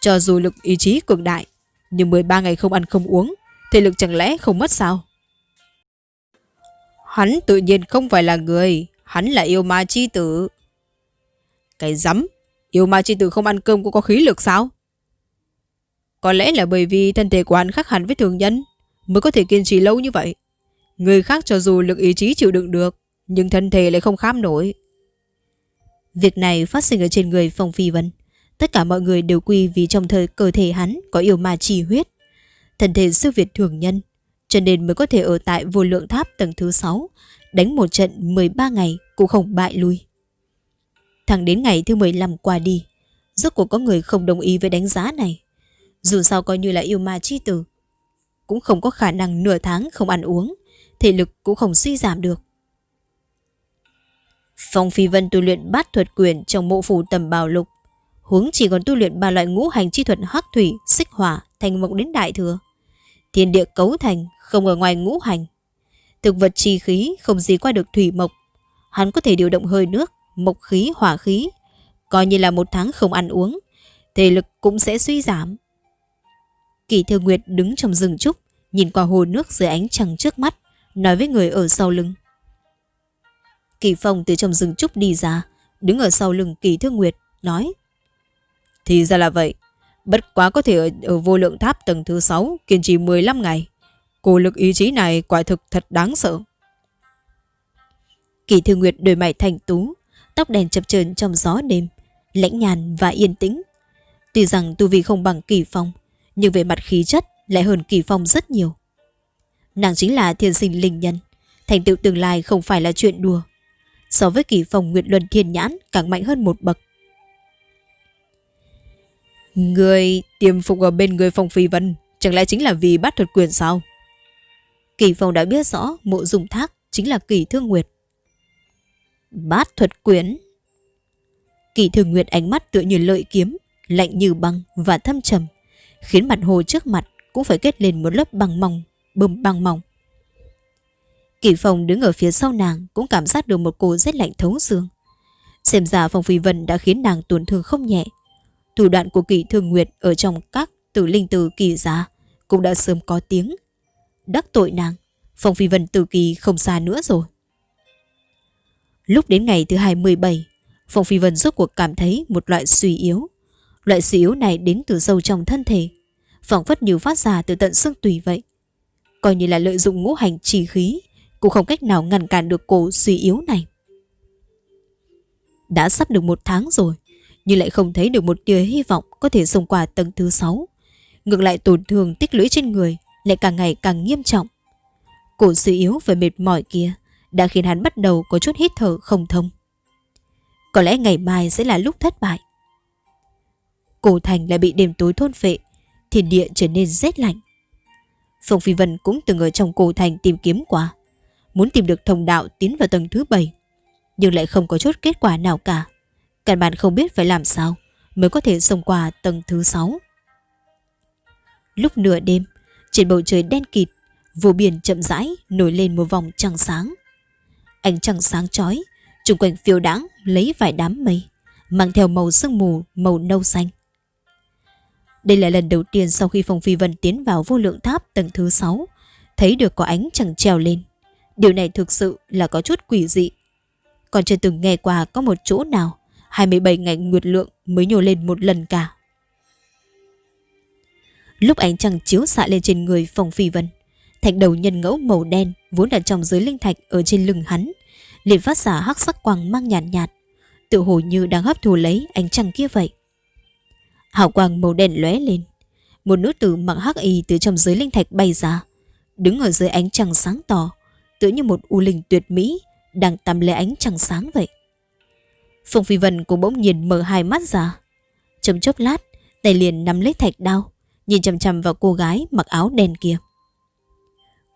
Cho dù lực ý chí cường đại, nhưng 13 ngày không ăn không uống, thể lực chẳng lẽ không mất sao? Hắn tự nhiên không phải là người, hắn là yêu ma chi tử. Cái rắm, yêu ma chi tử không ăn cơm cũng có khí lực sao? Có lẽ là bởi vì thân thể của hắn khác hẳn với thường nhân mới có thể kiên trì lâu như vậy. Người khác cho dù lực ý chí chịu đựng được, nhưng thân thể lại không khám nổi. Việc này phát sinh ở trên người Phong Phi Vân. Tất cả mọi người đều quy vì trong thời cơ thể hắn có yêu ma chi huyết. Thân thể siêu việt thường nhân, cho nên mới có thể ở tại vô lượng tháp tầng thứ 6, đánh một trận 13 ngày cũng không bại lui. Thẳng đến ngày thứ 15 qua đi, rốt cuộc có người không đồng ý với đánh giá này. Dù sao coi như là yêu ma chi tử, cũng không có khả năng nửa tháng không ăn uống, thể lực cũng không suy giảm được. Phong Phi Vân tu luyện bát thuật quyền trong mộ phủ tầm bào lục. Huống chỉ còn tu luyện ba loại ngũ hành chi thuật hắc thủy, xích hỏa, thành mộng đến đại thừa. Thiên địa cấu thành không ở ngoài ngũ hành. Thực vật chi khí không gì qua được thủy mộc. Hắn có thể điều động hơi nước, mộc khí, hỏa khí. Coi như là một tháng không ăn uống, thể lực cũng sẽ suy giảm. Kỳ Thư Nguyệt đứng trong rừng trúc, nhìn qua hồ nước dưới ánh trăng trước mắt, nói với người ở sau lưng. Kỳ Phong từ trong rừng trúc đi ra, đứng ở sau lưng Kỳ Thư Nguyệt, nói. Thì ra là vậy, bất quá có thể ở, ở vô lượng tháp tầng thứ 6 kiên trì 15 ngày. Cô lực ý chí này quả thực thật đáng sợ. Kỳ Thư Nguyệt đôi mày thành tú, tóc đèn chập chờn trong gió đêm, lãnh nhàn và yên tĩnh. Tuy rằng tu vi không bằng Kỳ Phong, nhưng về mặt khí chất lại hơn Kỳ Phong rất nhiều. Nàng chính là thiên sinh linh nhân, thành tựu tương lai không phải là chuyện đùa so với kỳ phong Nguyệt Luân Thiên Nhãn càng mạnh hơn một bậc. Người tiềm phục ở bên người Phong Phi Vân chẳng lẽ chính là vì bắt thuật quyền sao? Kỳ phong đã biết rõ mộ dùng thác chính là kỳ thương nguyệt. Bát thuật quyển Kỳ thường nguyệt ánh mắt tựa như lợi kiếm, lạnh như băng và thâm trầm, khiến mặt hồ trước mặt cũng phải kết lên một lớp băng mỏng, bơm băng mỏng. Kỳ phòng đứng ở phía sau nàng cũng cảm giác được một cô rét lạnh thấu xương. Xem ra phòng Phi Vân đã khiến nàng tổn thương không nhẹ. Thủ đoạn của kỳ thường nguyệt ở trong các tử linh từ kỳ giá cũng đã sớm có tiếng. Đắc tội nàng, phòng Phi Vân từ kỳ không xa nữa rồi. Lúc đến ngày thứ 27, Phong Phi Vân rốt cuộc cảm thấy một loại suy yếu. Loại suy yếu này đến từ sâu trong thân thể, phỏng phất như phát ra từ tận xương tùy vậy. Coi như là lợi dụng ngũ hành trì khí cũng không cách nào ngăn cản được cổ suy yếu này. Đã sắp được một tháng rồi, nhưng lại không thấy được một tia hy vọng có thể xông qua tầng thứ 6. Ngược lại tổn thương tích lũy trên người lại càng ngày càng nghiêm trọng. Cổ suy yếu và mệt mỏi kia đã khiến hắn bắt đầu có chút hít thở không thông. Có lẽ ngày mai sẽ là lúc thất bại. Cổ thành lại bị đêm tối thôn phệ, thiên địa trở nên rét lạnh. Phong Phi Vân cũng từng ở trong cổ thành tìm kiếm qua muốn tìm được thông đạo tiến vào tầng thứ bảy, nhưng lại không có chút kết quả nào cả. Căn bản không biết phải làm sao mới có thể xông qua tầng thứ sáu. Lúc nửa đêm, trên bầu trời đen kịt, vô biển chậm rãi nổi lên một vòng trăng sáng. Ánh trăng sáng chói, trung quanh phiêu đãng lấy vài đám mây, mang theo màu sương mù màu nâu xanh. Đây là lần đầu tiên sau khi Phong Phi Vân tiến vào vô lượng tháp tầng thứ 6, thấy được có ánh trăng treo lên. Điều này thực sự là có chút quỷ dị. Còn chưa từng nghe qua có một chỗ nào 27 ngày nguyệt lượng mới nhô lên một lần cả. Lúc ánh trăng chiếu xạ lên trên người Phong Phi Vân, thạch đầu nhân ngẫu màu đen vốn đặt trong giới linh thạch ở trên lưng hắn, liền phát xả hắc sắc quang mang nhạt nhạt, tự hồ như đang hấp thu lấy ánh trăng kia vậy. Hào quang màu đen lóe lên, một nữ tử mặc hắc y từ trong giới linh thạch bay ra, đứng ở dưới ánh trăng sáng tỏ, tựa như một u linh tuyệt mỹ đang tắm lấy ánh trăng sáng vậy. Phong Phi Vân cũng bỗng nhiên mở hai mắt ra. Chấm chốc lát, tay liền nắm lấy thạch đao, nhìn chằm chằm vào cô gái mặc áo đen kia.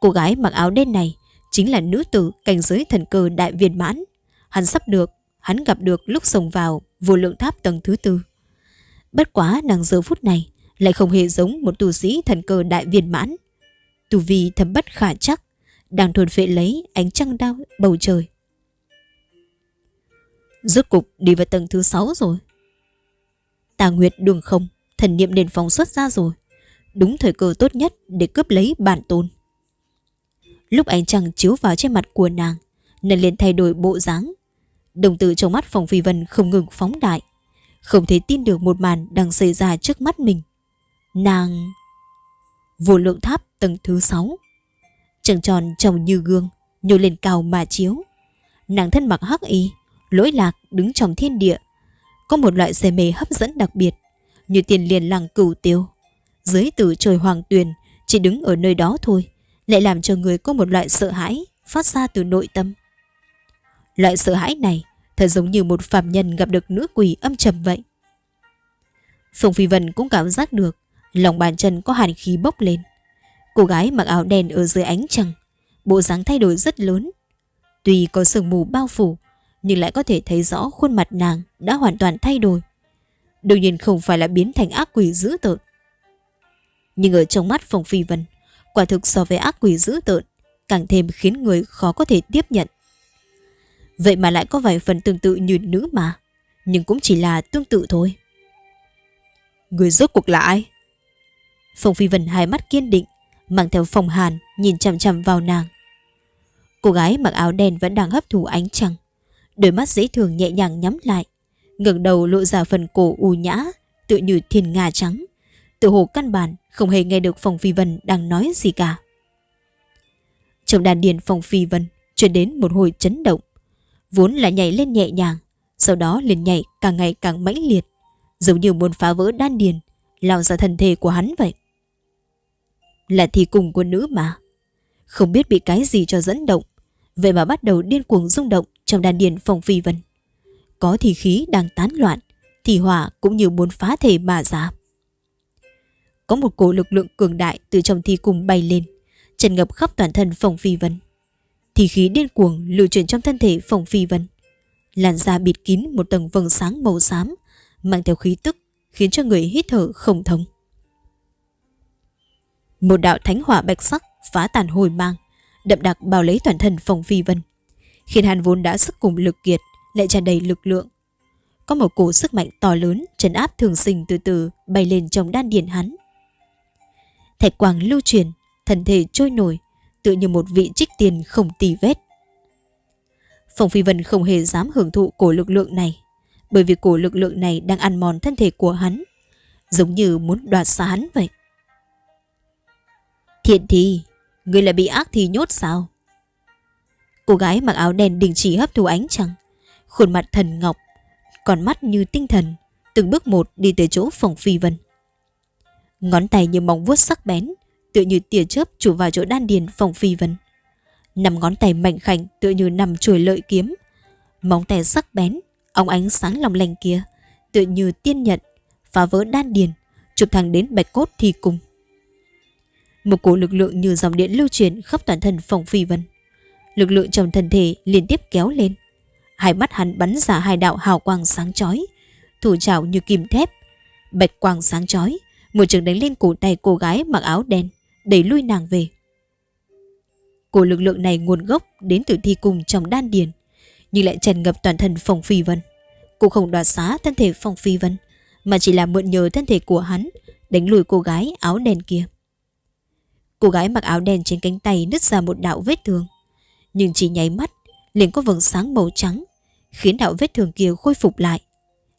Cô gái mặc áo đen này chính là nữ tử cảnh giới thần cơ đại viên mãn. Hắn sắp được, hắn gặp được lúc xông vào vô lượng tháp tầng thứ tư. Bất quá nàng giờ phút này lại không hề giống một tu sĩ thần cơ đại viên mãn. Tu vi thâm bất khả chắc, đang thuần phệ lấy ánh trăng đao bầu trời. Rốt cục đi vào tầng thứ sáu rồi. Tà Nguyệt đường không, thần niệm nền phóng xuất ra rồi. Đúng thời cơ tốt nhất để cướp lấy bản tôn. Lúc ánh trăng chiếu vào trên mặt của nàng, nên liền thay đổi bộ dáng. Đồng tử trong mắt phòng phi vân không ngừng phóng đại. Không thể tin được một màn đang xảy ra trước mắt mình. Nàng... Vô lượng tháp tầng thứ 6 Trăng tròn trông như gương Nhô lên cao mà chiếu Nàng thân mặc hắc y Lỗi lạc đứng trong thiên địa Có một loại xe mê hấp dẫn đặc biệt Như tiền liền làng cửu tiêu Dưới tử trời hoàng tuyền Chỉ đứng ở nơi đó thôi lại làm cho người có một loại sợ hãi Phát ra từ nội tâm. Loại sợ hãi này Thật giống như một phạm nhân gặp được nữ quỷ âm trầm vậy. Phùng Phi Vân cũng cảm giác được Lòng bàn chân có hàn khí bốc lên. Cô gái mặc áo đen ở dưới ánh trăng, Bộ dáng thay đổi rất lớn. Tuy có sương mù bao phủ, Nhưng lại có thể thấy rõ khuôn mặt nàng Đã hoàn toàn thay đổi. Đương nhiên không phải là biến thành ác quỷ dữ tợn. Nhưng ở trong mắt phùng Phi Vân Quả thực so với ác quỷ dữ tợn Càng thêm khiến người khó có thể tiếp nhận Vậy mà lại có vài phần tương tự như nữ mà Nhưng cũng chỉ là tương tự thôi Người rốt cuộc là ai? Phong Phi Vân hai mắt kiên định mang theo phòng hàn nhìn chằm chằm vào nàng. Cô gái mặc áo đen vẫn đang hấp thụ ánh trăng, đôi mắt dễ thường nhẹ nhàng nhắm lại, ngẩng đầu lộ ra phần cổ u nhã, tựa như thiên nga trắng. Tự hồ căn bản không hề nghe được Phong Phi Vân đang nói gì cả. Trong đàn điền Phong Phi Vân truyền đến một hồi chấn động, vốn là nhảy lên nhẹ nhàng, sau đó liền nhảy càng ngày càng mãnh liệt, giống như muốn phá vỡ đan điền, lao ra thân thể của hắn vậy. Là thi cùng của nữ mà Không biết bị cái gì cho dẫn động Vậy mà bắt đầu điên cuồng rung động Trong đàn điền phòng phi vân Có thì khí đang tán loạn Thì hỏa cũng như muốn phá thể mà ra có một cổ lực lượng cường đại Từ trong thi cung bay lên Trần ngập khắp toàn thân Phong phi vân Thì khí điên cuồng lưu chuyển trong thân thể Phong phi vân Làn da bịt kín một tầng vầng sáng màu xám Mang theo khí tức Khiến cho người hít thở không thông một đạo thánh hỏa bạch sắc phá tàn hồi mang, đậm đặc bao lấy toàn thân Phong phi vân. Khiến hàn vốn đã sức cùng lực kiệt, lại tràn đầy lực lượng. Có một cổ sức mạnh to lớn, trấn áp thường sinh từ từ bay lên trong đan điền hắn. Thạch quang lưu truyền, thân thể trôi nổi, tự như một vị trích tiền không tì vết. Phòng Phi Vân không hề dám hưởng thụ cổ lực lượng này, bởi vì cổ lực lượng này đang ăn mòn thân thể của hắn, giống như muốn đoạt xa hắn vậy. Thiện thì người lại bị ác thì nhốt sao? Cô gái mặc áo đen đình chỉ hấp thu ánh trăng, khuôn mặt thần ngọc, còn mắt như tinh thần, từng bước một đi tới chỗ phòng phi vân. Ngón tay như móng vuốt sắc bén, tựa như tia chớp chủ vào chỗ đan điền phòng phi vân. Nằm ngón tay mạnh khảnh tựa như nằm chuồi lợi kiếm, móng tay sắc bén, óng ánh sáng lòng lành kia, tựa như tiên nhận, phá vỡ đan điền, chụp thẳng đến bạch cốt thi cùng. Một cổ lực lượng như dòng điện lưu truyền khắp toàn thân phòng phi vân. Lực lượng trong thân thể liên tiếp kéo lên. Hai mắt hắn bắn ra hai đạo hào quang sáng chói, thủ trảo như kim thép. Bạch quang sáng chói, một trường đánh lên cổ tay cô gái mặc áo đen, đẩy lui nàng về. Cổ lực lượng này nguồn gốc đến từ thi cung trong đan điền, nhưng lại tràn ngập toàn thân Phong phi vân. cô không đoạt xá thân thể Phong phi vân, mà chỉ là mượn nhờ thân thể của hắn đánh lùi cô gái áo đen kia. Cô gái mặc áo đen trên cánh tay nứt ra một đạo vết thương. Nhưng chỉ nháy mắt, liền có vầng sáng màu trắng, khiến đạo vết thương kia khôi phục lại.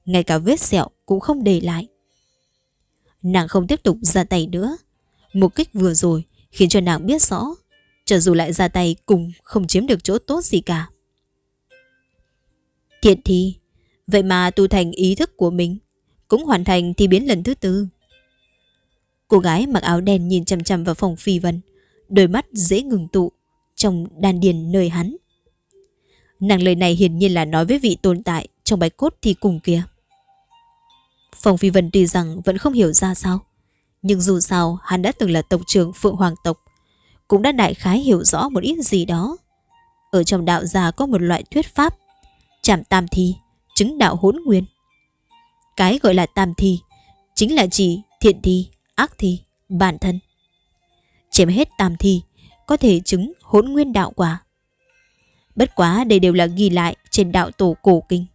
Ngay cả vết sẹo cũng không để lại. Nàng không tiếp tục ra tay nữa. Một kích vừa rồi khiến cho nàng biết rõ, cho dù lại ra tay cùng không chiếm được chỗ tốt gì cả. Thiện thì, vậy mà tu thành ý thức của mình, cũng hoàn thành thi biến lần thứ tư. Cô gái mặc áo đen nhìn chằm chằm vào phòng phi vân, đôi mắt dễ ngừng tụ, trong đan điền nơi hắn. Nàng lời này hiển nhiên là nói với vị tồn tại trong bạch cốt thi cùng kia. Phòng phi vân tuy rằng vẫn không hiểu ra sao, nhưng dù sao hắn đã từng là tộc trưởng Phượng Hoàng tộc, cũng đã đại khái hiểu rõ một ít gì đó. Ở trong đạo gia có một loại thuyết pháp, chạm tam thi, chứng đạo hỗn nguyên. Cái gọi là tam thi, chính là chỉ thiện thi, ác thi, bản thân. Chém hết tam thi, có thể chứng hỗn nguyên đạo quả. Bất quá đây đều là ghi lại trên đạo tổ cổ kinh.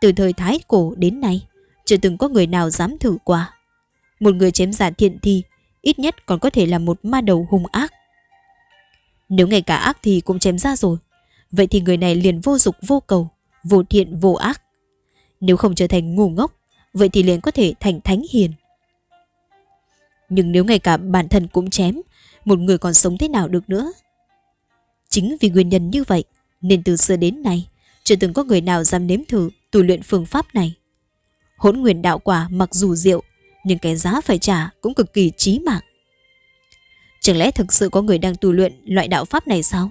Từ thời Thái cổ đến nay, chưa từng có người nào dám thử qua. Một người chém giả thiện thi, ít nhất còn có thể là một ma đầu hung ác. Nếu ngay cả ác thì cũng chém ra rồi, vậy thì người này liền vô dục vô cầu, vô thiện vô ác. Nếu không trở thành ngu ngốc, vậy thì liền có thể thành thánh hiền. Nhưng nếu ngay cả bản thân cũng chém, một người còn sống thế nào được nữa? Chính vì nguyên nhân như vậy, nên từ xưa đến nay, chưa từng có người nào dám nếm thử tu luyện phương pháp này. Hỗn nguyên đạo quả mặc dù diệu, nhưng cái giá phải trả cũng cực kỳ chí mạng. Chẳng lẽ thực sự có người đang tu luyện loại đạo pháp này sao?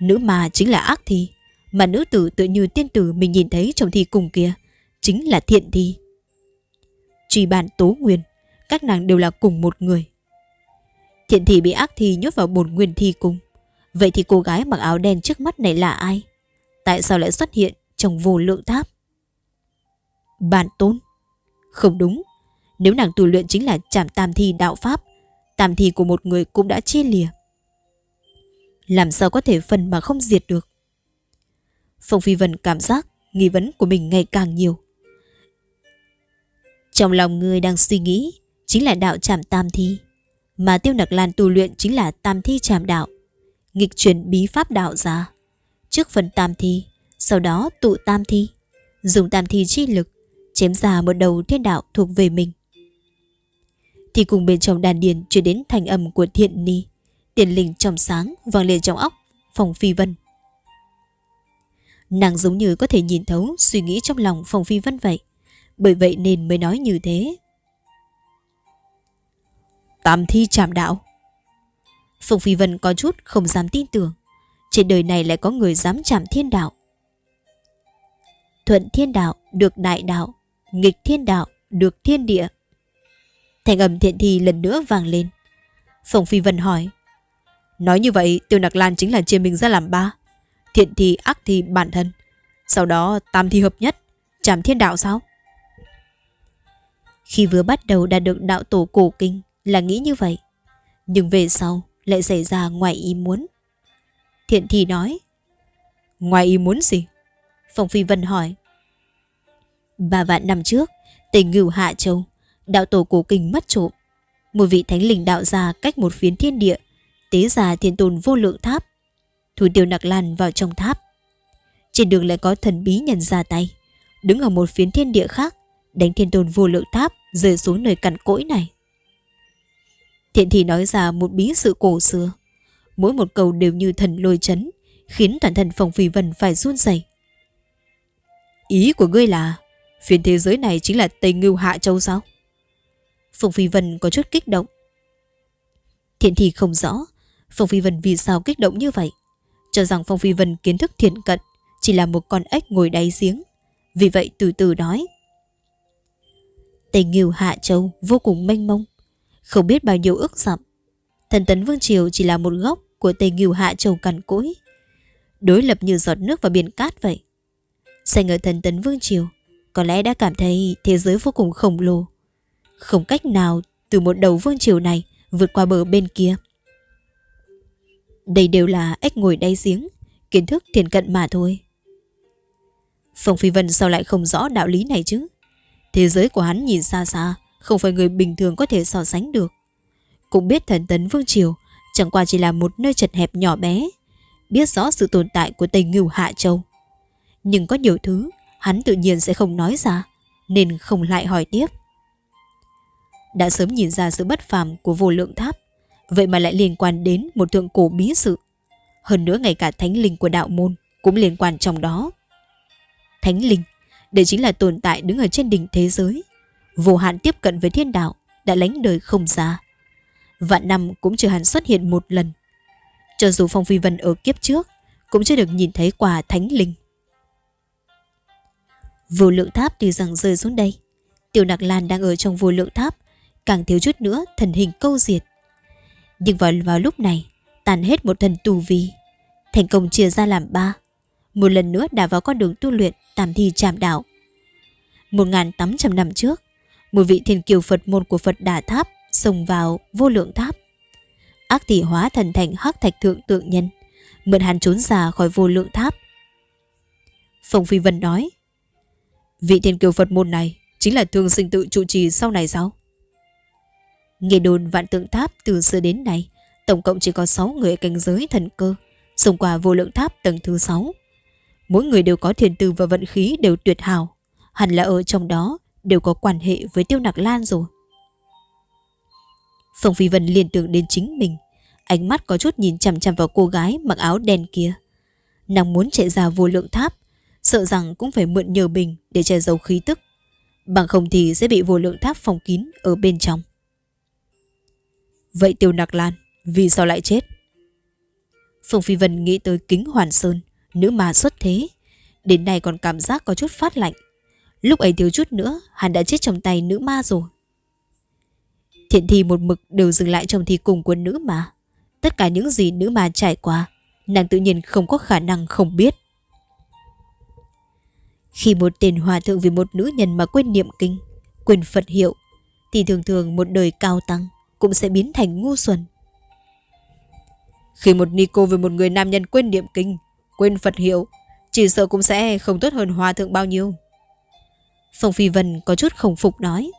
Nữ ma chính là ác thi, mà nữ tử tự như tiên tử mình nhìn thấy trong thi cùng kia, chính là thiện thi. Truy bàn tố nguyên, các nàng đều là cùng một người. Thiện thi bị ác thi nhốt vào bồn nguyên thi cung. Vậy thì cô gái mặc áo đen trước mắt này là ai? Tại sao lại xuất hiện trong vô lượng tháp? Bản tôn? Không đúng. Nếu nàng tu luyện chính là chảm tam thi đạo pháp, tam thi của một người cũng đã chia lìa. Làm sao có thể phần mà không diệt được? Phong Phi Vân cảm giác nghi vấn của mình ngày càng nhiều. Trong lòng người đang suy nghĩ chính là đạo chạm tam thi, mà Tiêu Nặc Lan tu luyện chính là tam thi chạm đạo, nghịch chuyển bí pháp đạo ra. Trước phần tam thi, sau đó tụ tam thi, dùng tam thi chi lực, chém ra một đầu thiên đạo thuộc về mình. Thì cùng bên trong đàn điền chuyển đến thành âm của thiện ni, tiền linh trong sáng vang lên trong óc, phòng phi vân. Nàng giống như có thể nhìn thấu suy nghĩ trong lòng phòng phi vân vậy. Bởi vậy nên mới nói như thế. Tam thi chạm đạo. Phùng Phi Vân có chút không dám tin tưởng. Trên đời này lại có người dám chạm thiên đạo. Thuận thiên đạo được đại đạo, nghịch thiên đạo, được thiên địa. Thành âm thiện thi lần nữa vang lên. Phùng Phi Vân hỏi. Nói như vậy, Tiêu Nặc Lan chính là chia mình ra làm ba. Thiện thi, ác thi, bản thân. Sau đó, tam thi hợp nhất. Chạm thiên đạo sao? Khi vừa bắt đầu đạt được đạo tổ cổ kinh là nghĩ như vậy. Nhưng về sau lại xảy ra ngoài ý muốn. Thiện thi nói. Ngoài ý muốn gì? Phong Phi Vân hỏi. Ba vạn năm trước, tỉnh ngưu Hạ Châu, đạo tổ cổ kinh mất trộm. Một vị thánh linh đạo ra cách một phiến thiên địa, tế già thiên tôn vô lượng tháp. Thủ tiêu nặc lan vào trong tháp. Trên đường lại có thần bí nhân ra tay, đứng ở một phiến thiên địa khác, đánh thiên tôn vô lượng tháp rơi xuống nơi cằn cỗi này. Thiện thì nói ra một bí sự cổ xưa. Mỗi một câu đều như thần lôi chấn, khiến toàn thân phòng phi vân phải run rẩy. Ý của ngươi là phiên thế giới này chính là Tây Ngưu Hạ Châu sao? phùng Phi Vân có chút kích động. Thiện thì không rõ phùng Phi Vân vì sao kích động như vậy. Cho rằng phùng Phi Vân kiến thức thiện cận chỉ là một con ếch ngồi đáy giếng. Vì vậy từ từ nói. Tây Ngưu Hạ Châu vô cùng mênh mông, không biết bao nhiêu ước dặm. Thần tấn Vương Triều chỉ là một góc của Tây Ngưu Hạ Châu cằn cỗi, đối lập như giọt nước vào biển cát vậy. Xanh ở thần tấn Vương Triều, có lẽ đã cảm thấy thế giới vô cùng khổng lồ. Không cách nào từ một đầu Vương Triều này vượt qua bờ bên kia. Đây đều là ếch ngồi đáy giếng, kiến thức thiền cận mà thôi. Phong Phi Vân sao lại không rõ đạo lý này chứ? Thế giới của hắn nhìn xa xa, không phải người bình thường có thể so sánh được. Cũng biết thần tấn Vương Triều chẳng qua chỉ là một nơi chật hẹp nhỏ bé, biết rõ sự tồn tại của Tây Ngưu Hạ Châu. Nhưng có nhiều thứ hắn tự nhiên sẽ không nói ra, nên không lại hỏi tiếp. Đã sớm nhìn ra sự bất phàm của vô lượng tháp, vậy mà lại liên quan đến một thượng cổ bí sự. Hơn nữa ngay cả thánh linh của đạo môn cũng liên quan trong đó. Thánh linh đây chính là tồn tại đứng ở trên đỉnh thế giới. Vô hạn tiếp cận với thiên đạo đã lánh đời không ra. Vạn năm cũng chưa hẳn xuất hiện một lần. Cho dù Phong Phi Vân ở kiếp trước cũng chưa được nhìn thấy quả thánh linh. Vô lượng tháp tuy rằng rơi xuống đây. Tiểu Nạc Lan đang ở trong vô lượng tháp, càng thiếu chút nữa thần hình câu diệt. Nhưng vào, vào lúc này, tàn hết một thần tù vi, thành công chia ra làm ba. Một lần nữa đã vào con đường tu luyện tạm thi trạm đạo. 1.800 năm trước, một vị thiên kiều Phật môn của Phật Đà Tháp xông vào vô lượng tháp. Ác tỷ hóa thần thành hắc thạch thượng tượng nhân, mượn hắn trốn ra khỏi vô lượng tháp. Phong Phi Vân nói, vị thiên kiều Phật môn này chính là thương sinh tự trụ trì sau này sao? Nghe đồn vạn tượng tháp từ xưa đến nay, tổng cộng chỉ có 6 người cảnh giới thần cơ, xông qua vô lượng tháp tầng thứ 6. Mỗi người đều có thiền tư và vận khí đều tuyệt hảo, hẳn là ở trong đó đều có quan hệ với tiêu nặc lan rồi. Phong Phi Vân liên tưởng đến chính mình, ánh mắt có chút nhìn chằm chằm vào cô gái mặc áo đen kia. Nàng muốn chạy ra vô lượng tháp, sợ rằng cũng phải mượn nhờ bình để che giấu khí tức. Bằng không thì sẽ bị vô lượng tháp phòng kín ở bên trong. Vậy Tiêu Nặc Lan, Vì sao lại chết? Phùng Phi Vân nghĩ tới kính hoàn sơn, Nữ ma xuất thế. Đến nay còn cảm giác có chút phát lạnh. Lúc ấy thiếu chút nữa, Hắn đã chết trong tay nữ ma rồi. Thiện thi một mực đều dừng lại trong thi cùng của nữ ma. Tất cả những gì nữ ma trải qua, Nàng tự nhiên không có khả năng không biết. Khi một tên hòa thượng vì một nữ nhân mà quên niệm kinh Quên Phật hiệu Thì thường thường một đời cao tăng cũng sẽ biến thành ngu xuẩn. Khi một Nico về một người nam nhân quên niệm kinh, quên Phật hiệu, chỉ sợ cũng sẽ không tốt hơn hòa thượng bao nhiêu. Phong Phi Vân có chút không phục nói.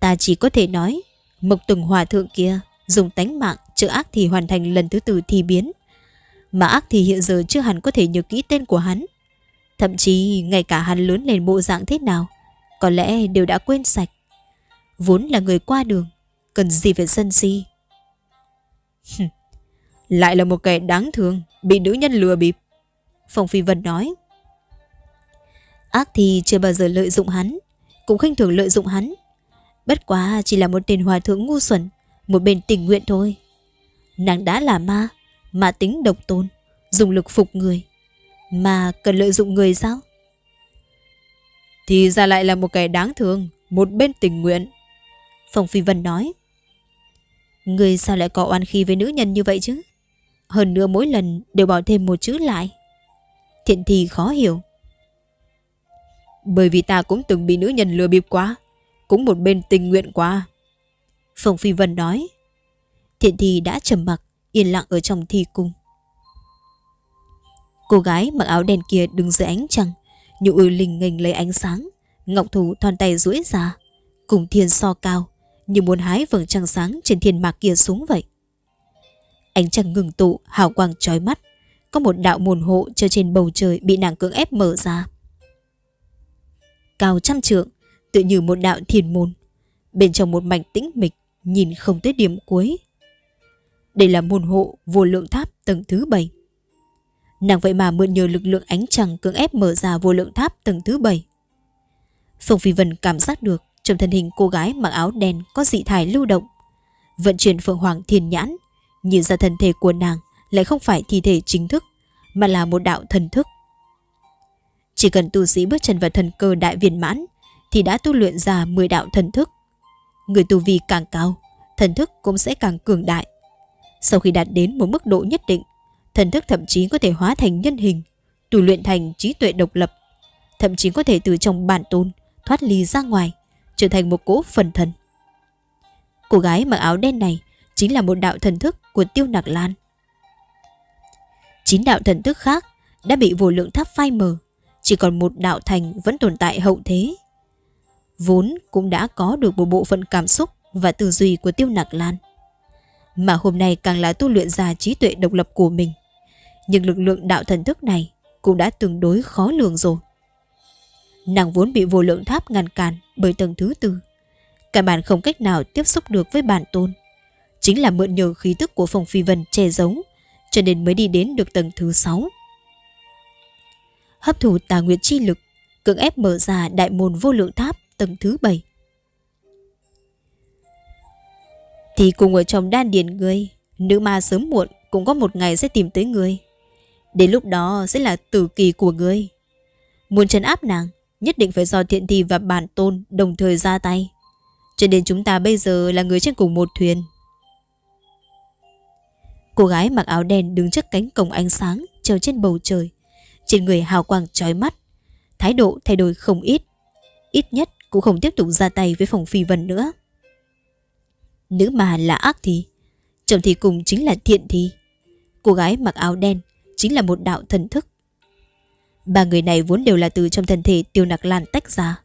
Ta chỉ có thể nói, mộc từng hòa thượng kia dùng tánh mạng chữa ác thì hoàn thành lần thứ tư thi biến. Mà ác thì hiện giờ chưa hẳn có thể nhớ kỹ tên của hắn. Thậm chí ngay cả hắn lớn lên bộ dạng thế nào, có lẽ đều đã quên sạch vốn là người qua đường, cần gì phải sân si. Lại là một kẻ đáng thương, bị nữ nhân lừa bịp. Phong Phi Vân nói. Ác thì chưa bao giờ lợi dụng hắn, cũng khinh thường lợi dụng hắn. Bất quá chỉ là một tên hòa thượng ngu xuẩn, một bên tình nguyện thôi. Nàng đã là ma, mà tính độc tôn, dùng lực phục người. Mà cần lợi dụng người sao? Thì ra lại là một kẻ đáng thương, một bên tình nguyện. Phong Phi Vân nói Người sao lại có oan khi với nữ nhân như vậy chứ? Hơn nữa mỗi lần đều bỏ thêm một chữ lại. Thiện thì khó hiểu. Bởi vì ta cũng từng bị nữ nhân lừa bịp quá Cũng một bên tình nguyện quá. Phong Phi Vân nói Thiện thì đã trầm mặc Yên lặng ở trong thi cung. Cô gái mặc áo đen kia đứng dưới ánh trăng như ư linh nghênh lấy ánh sáng Ngọc thủ thon tay duỗi ra Cùng thiên so cao như muốn hái vầng trăng sáng trên thiên mạc kia xuống vậy. Ánh trăng ngừng tụ, hào quang trói mắt. Có một đạo môn hộ treo trên bầu trời bị nàng cưỡng ép mở ra. Cao trăm trượng, tự như một đạo thiền môn. Bên trong một mảnh tĩnh mịch, nhìn không tới điểm cuối. Đây là môn hộ vô lượng tháp tầng thứ bảy. Nàng vậy mà mượn nhờ lực lượng ánh trăng cưỡng ép mở ra vô lượng tháp tầng thứ bảy. Phong Phi Vân cảm giác được trong thân hình cô gái mặc áo đen có dị thải lưu động. Vận chuyển Phượng Hoàng thiền Nhãn, nhìn ra thân thể của nàng lại không phải thi thể chính thức, mà là một đạo thần thức. Chỉ cần tu sĩ bước chân vào thần cơ đại viên mãn, thì đã tu luyện ra 10 đạo thần thức. Người tu vi càng cao, thần thức cũng sẽ càng cường đại. Sau khi đạt đến một mức độ nhất định, thần thức thậm chí có thể hóa thành nhân hình, tu luyện thành trí tuệ độc lập, thậm chí có thể từ trong bản tôn thoát ly ra ngoài, trở thành một cỗ phần thần. Cô gái mặc áo đen này chính là một đạo thần thức của Tiêu Nặc Lan. Chín đạo thần thức khác đã bị vô lượng tháp phai mờ, chỉ còn một đạo thành vẫn tồn tại hậu thế. Vốn cũng đã có được một bộ phận cảm xúc và tư duy của Tiêu Nặc Lan. Mà hôm nay càng là tu luyện ra trí tuệ độc lập của mình. Nhưng lực lượng đạo thần thức này cũng đã tương đối khó lường rồi. Nàng vốn bị vô lượng tháp ngăn cản bởi tầng thứ tư. Cả bản không cách nào tiếp xúc được với bản tôn. Chính là mượn nhờ khí tức của phòng phi vân che giấu, cho nên mới đi đến được tầng thứ sáu. Hấp thụ tà nguyện chi lực, cưỡng ép mở ra đại môn vô lượng tháp tầng thứ bảy. Thì cùng ở trong đan điền ngươi, nữ ma sớm muộn cũng có một ngày sẽ tìm tới ngươi. Đến lúc đó sẽ là tử kỳ của ngươi. Muốn trấn áp nàng, nhất định phải do thiện thi và bản tôn đồng thời ra tay. Cho nên chúng ta bây giờ là người trên cùng một thuyền. Cô gái mặc áo đen đứng trước cánh cổng ánh sáng treo trên bầu trời. Trên người hào quang trói mắt. Thái độ thay đổi không ít. Ít nhất cũng không tiếp tục ra tay với phòng phi vân nữa. Nữ mà là ác thì, chồng thì cùng chính là thiện thì. Cô gái mặc áo đen chính là một đạo thần thức. Ba người này vốn đều là từ trong thân thể tiêu nặc lan tách ra.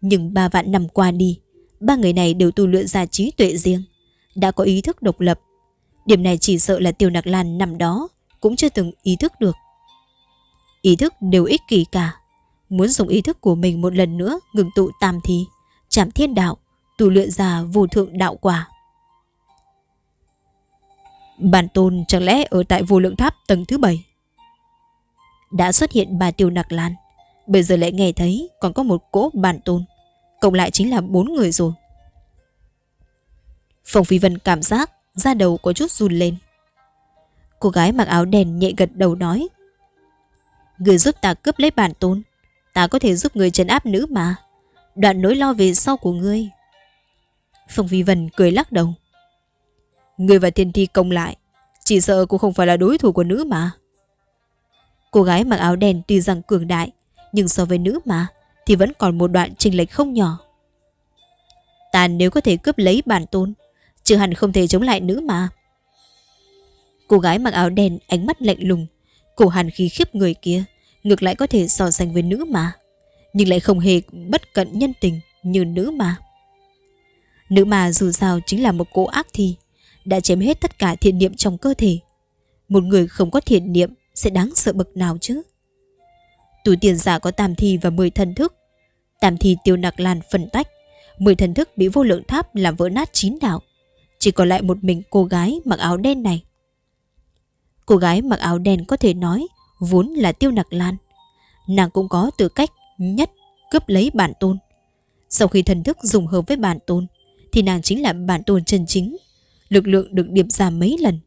Nhưng ba vạn năm qua đi, ba người này đều tu luyện ra trí tuệ riêng, đã có ý thức độc lập. Điểm này chỉ sợ là tiêu nặc lan nằm đó cũng chưa từng ý thức được. Ý thức đều ích kỷ cả. Muốn dùng ý thức của mình một lần nữa ngừng tụ tam thì, chạm thiên đạo, tu luyện ra vô thượng đạo quả. Bản tôn chẳng lẽ ở tại vô lượng tháp tầng thứ bảy? Đã xuất hiện bà tiêu nặc lan, Bây giờ lại nghe thấy còn có một cỗ bản tôn, Cộng lại chính là bốn người rồi. Phong Phi Vân cảm giác Da đầu có chút run lên. Cô gái mặc áo đèn nhẹ gật đầu nói, Người giúp ta cướp lấy bản tôn, Ta có thể giúp người trấn áp nữ mà. Đoạn nỗi lo về sau của ngươi Phong Phi Vân cười lắc đầu. Người và thiên thi công lại, Chỉ sợ cũng không phải là đối thủ của nữ mà. Cô gái mặc áo đen tuy rằng cường đại, Nhưng so với nữ mà, Thì vẫn còn một đoạn trình lệch không nhỏ. Ta nếu có thể cướp lấy bản tôn Chứ hẳn không thể chống lại nữ mà. Cô gái mặc áo đen ánh mắt lạnh lùng, Cổ hàn khí khiếp người kia, Ngược lại có thể so sánh với nữ mà, Nhưng lại không hề bất cận nhân tình Như nữ mà. Nữ mà dù sao chính là một cỗ ác thi đã chém hết tất cả thiện niệm trong cơ thể. Một người không có thiện niệm sẽ đáng sợ bậc nào chứ? Tù tiền giả có tam thi và 10 thần thức. Tam thi tiêu nặc lan phân tách, 10 thần thức bị vô lượng tháp làm vỡ nát chín đạo. Chỉ còn lại một mình cô gái mặc áo đen này. Cô gái mặc áo đen có thể nói vốn là tiêu nặc lan. Nàng cũng có tư cách nhất cướp lấy bản tôn. Sau khi thần thức dùng hợp với bản tôn, thì nàng chính là bản tôn chân chính lực lượng được điệp ra mấy lần.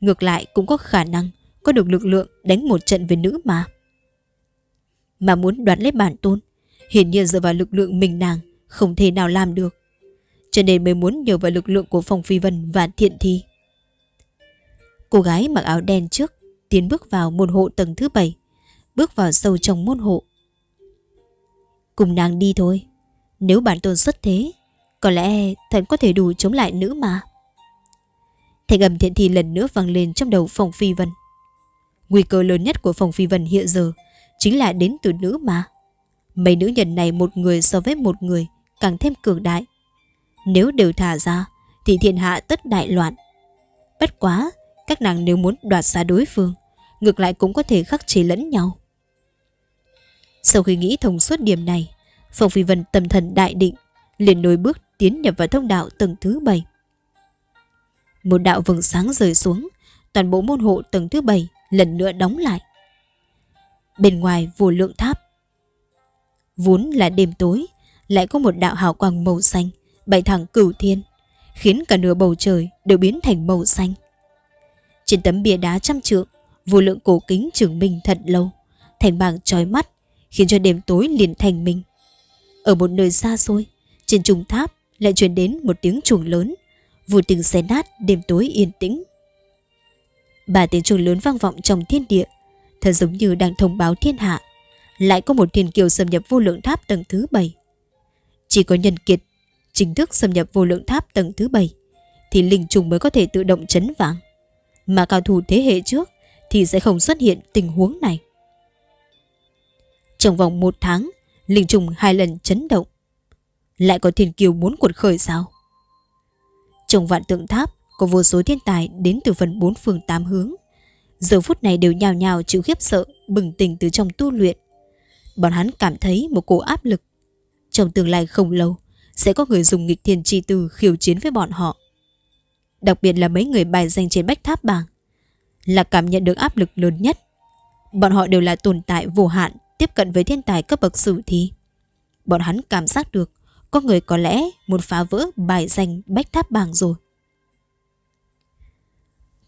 Ngược lại cũng có khả năng có được lực lượng đánh một trận với nữ mà. Mà muốn đoạt lấy bản tôn, hiển nhiên dựa vào lực lượng mình nàng không thể nào làm được. Cho nên mới muốn nhờ vào lực lượng của Phong Phi Vân và Thiện Thi. Cô gái mặc áo đen trước tiến bước vào môn hộ tầng thứ bảy, bước vào sâu trong môn hộ. Cùng nàng đi thôi, nếu bản tôn xuất thế, có lẽ thần có thể đủ chống lại nữ mà. Thành âm thiện thi lần nữa vang lên trong đầu Phong Phi Vân. Nguy cơ lớn nhất của Phong Phi Vân hiện giờ chính là đến từ nữ mà. Mấy nữ nhân này một người so với một người càng thêm cường đại. Nếu đều thả ra thì thiên hạ tất đại loạn. Bất quá, các nàng nếu muốn đoạt xa đối phương, ngược lại cũng có thể khắc chế lẫn nhau. Sau khi nghĩ thông suốt điểm này, Phong Phi Vân tâm thần đại định, liền nối bước tiến nhập vào thông đạo tầng thứ bảy. Một đạo vầng sáng rời xuống, toàn bộ môn hộ tầng thứ bảy lần nữa đóng lại. Bên ngoài vô lượng tháp. Vốn là đêm tối, lại có một đạo hào quang màu xanh bay thẳng cửu thiên, khiến cả nửa bầu trời đều biến thành màu xanh. Trên tấm bia đá trăm trượng, vô lượng cổ kính trường minh thật lâu, thành bảng trói mắt, khiến cho đêm tối liền thành minh. Ở một nơi xa xôi, trên trung tháp lại truyền đến một tiếng chuồng lớn, vô từng xé nát đêm tối yên tĩnh. Ba tiếng chuông lớn vang vọng trong thiên địa, thật giống như đang thông báo thiên hạ. Lại có một thiên kiều xâm nhập vô lượng tháp tầng thứ bảy. Chỉ có nhân kiệt chính thức xâm nhập vô lượng tháp tầng thứ bảy thì linh trùng mới có thể tự động chấn vàng. Mà cao thủ thế hệ trước thì sẽ không xuất hiện tình huống này. Trong vòng một tháng, linh trùng hai lần chấn động. Lại có thiên kiều muốn cuột khởi sao? Trong vạn tượng tháp có vô số thiên tài đến từ phần bốn phương tám hướng. Giờ phút này đều nhào nhào chịu khiếp sợ, bừng tỉnh từ trong tu luyện. Bọn hắn cảm thấy một cổ áp lực. Trong tương lai không lâu, sẽ có người dùng nghịch thiên chi từ khiêu chiến với bọn họ. Đặc biệt là mấy người bài danh trên bách tháp bảng. Là cảm nhận được áp lực lớn nhất. Bọn họ đều là tồn tại vô hạn tiếp cận với thiên tài cấp bậc sử thi. Bọn hắn cảm giác được có người có lẽ muốn phá vỡ bài danh bách tháp bảng rồi.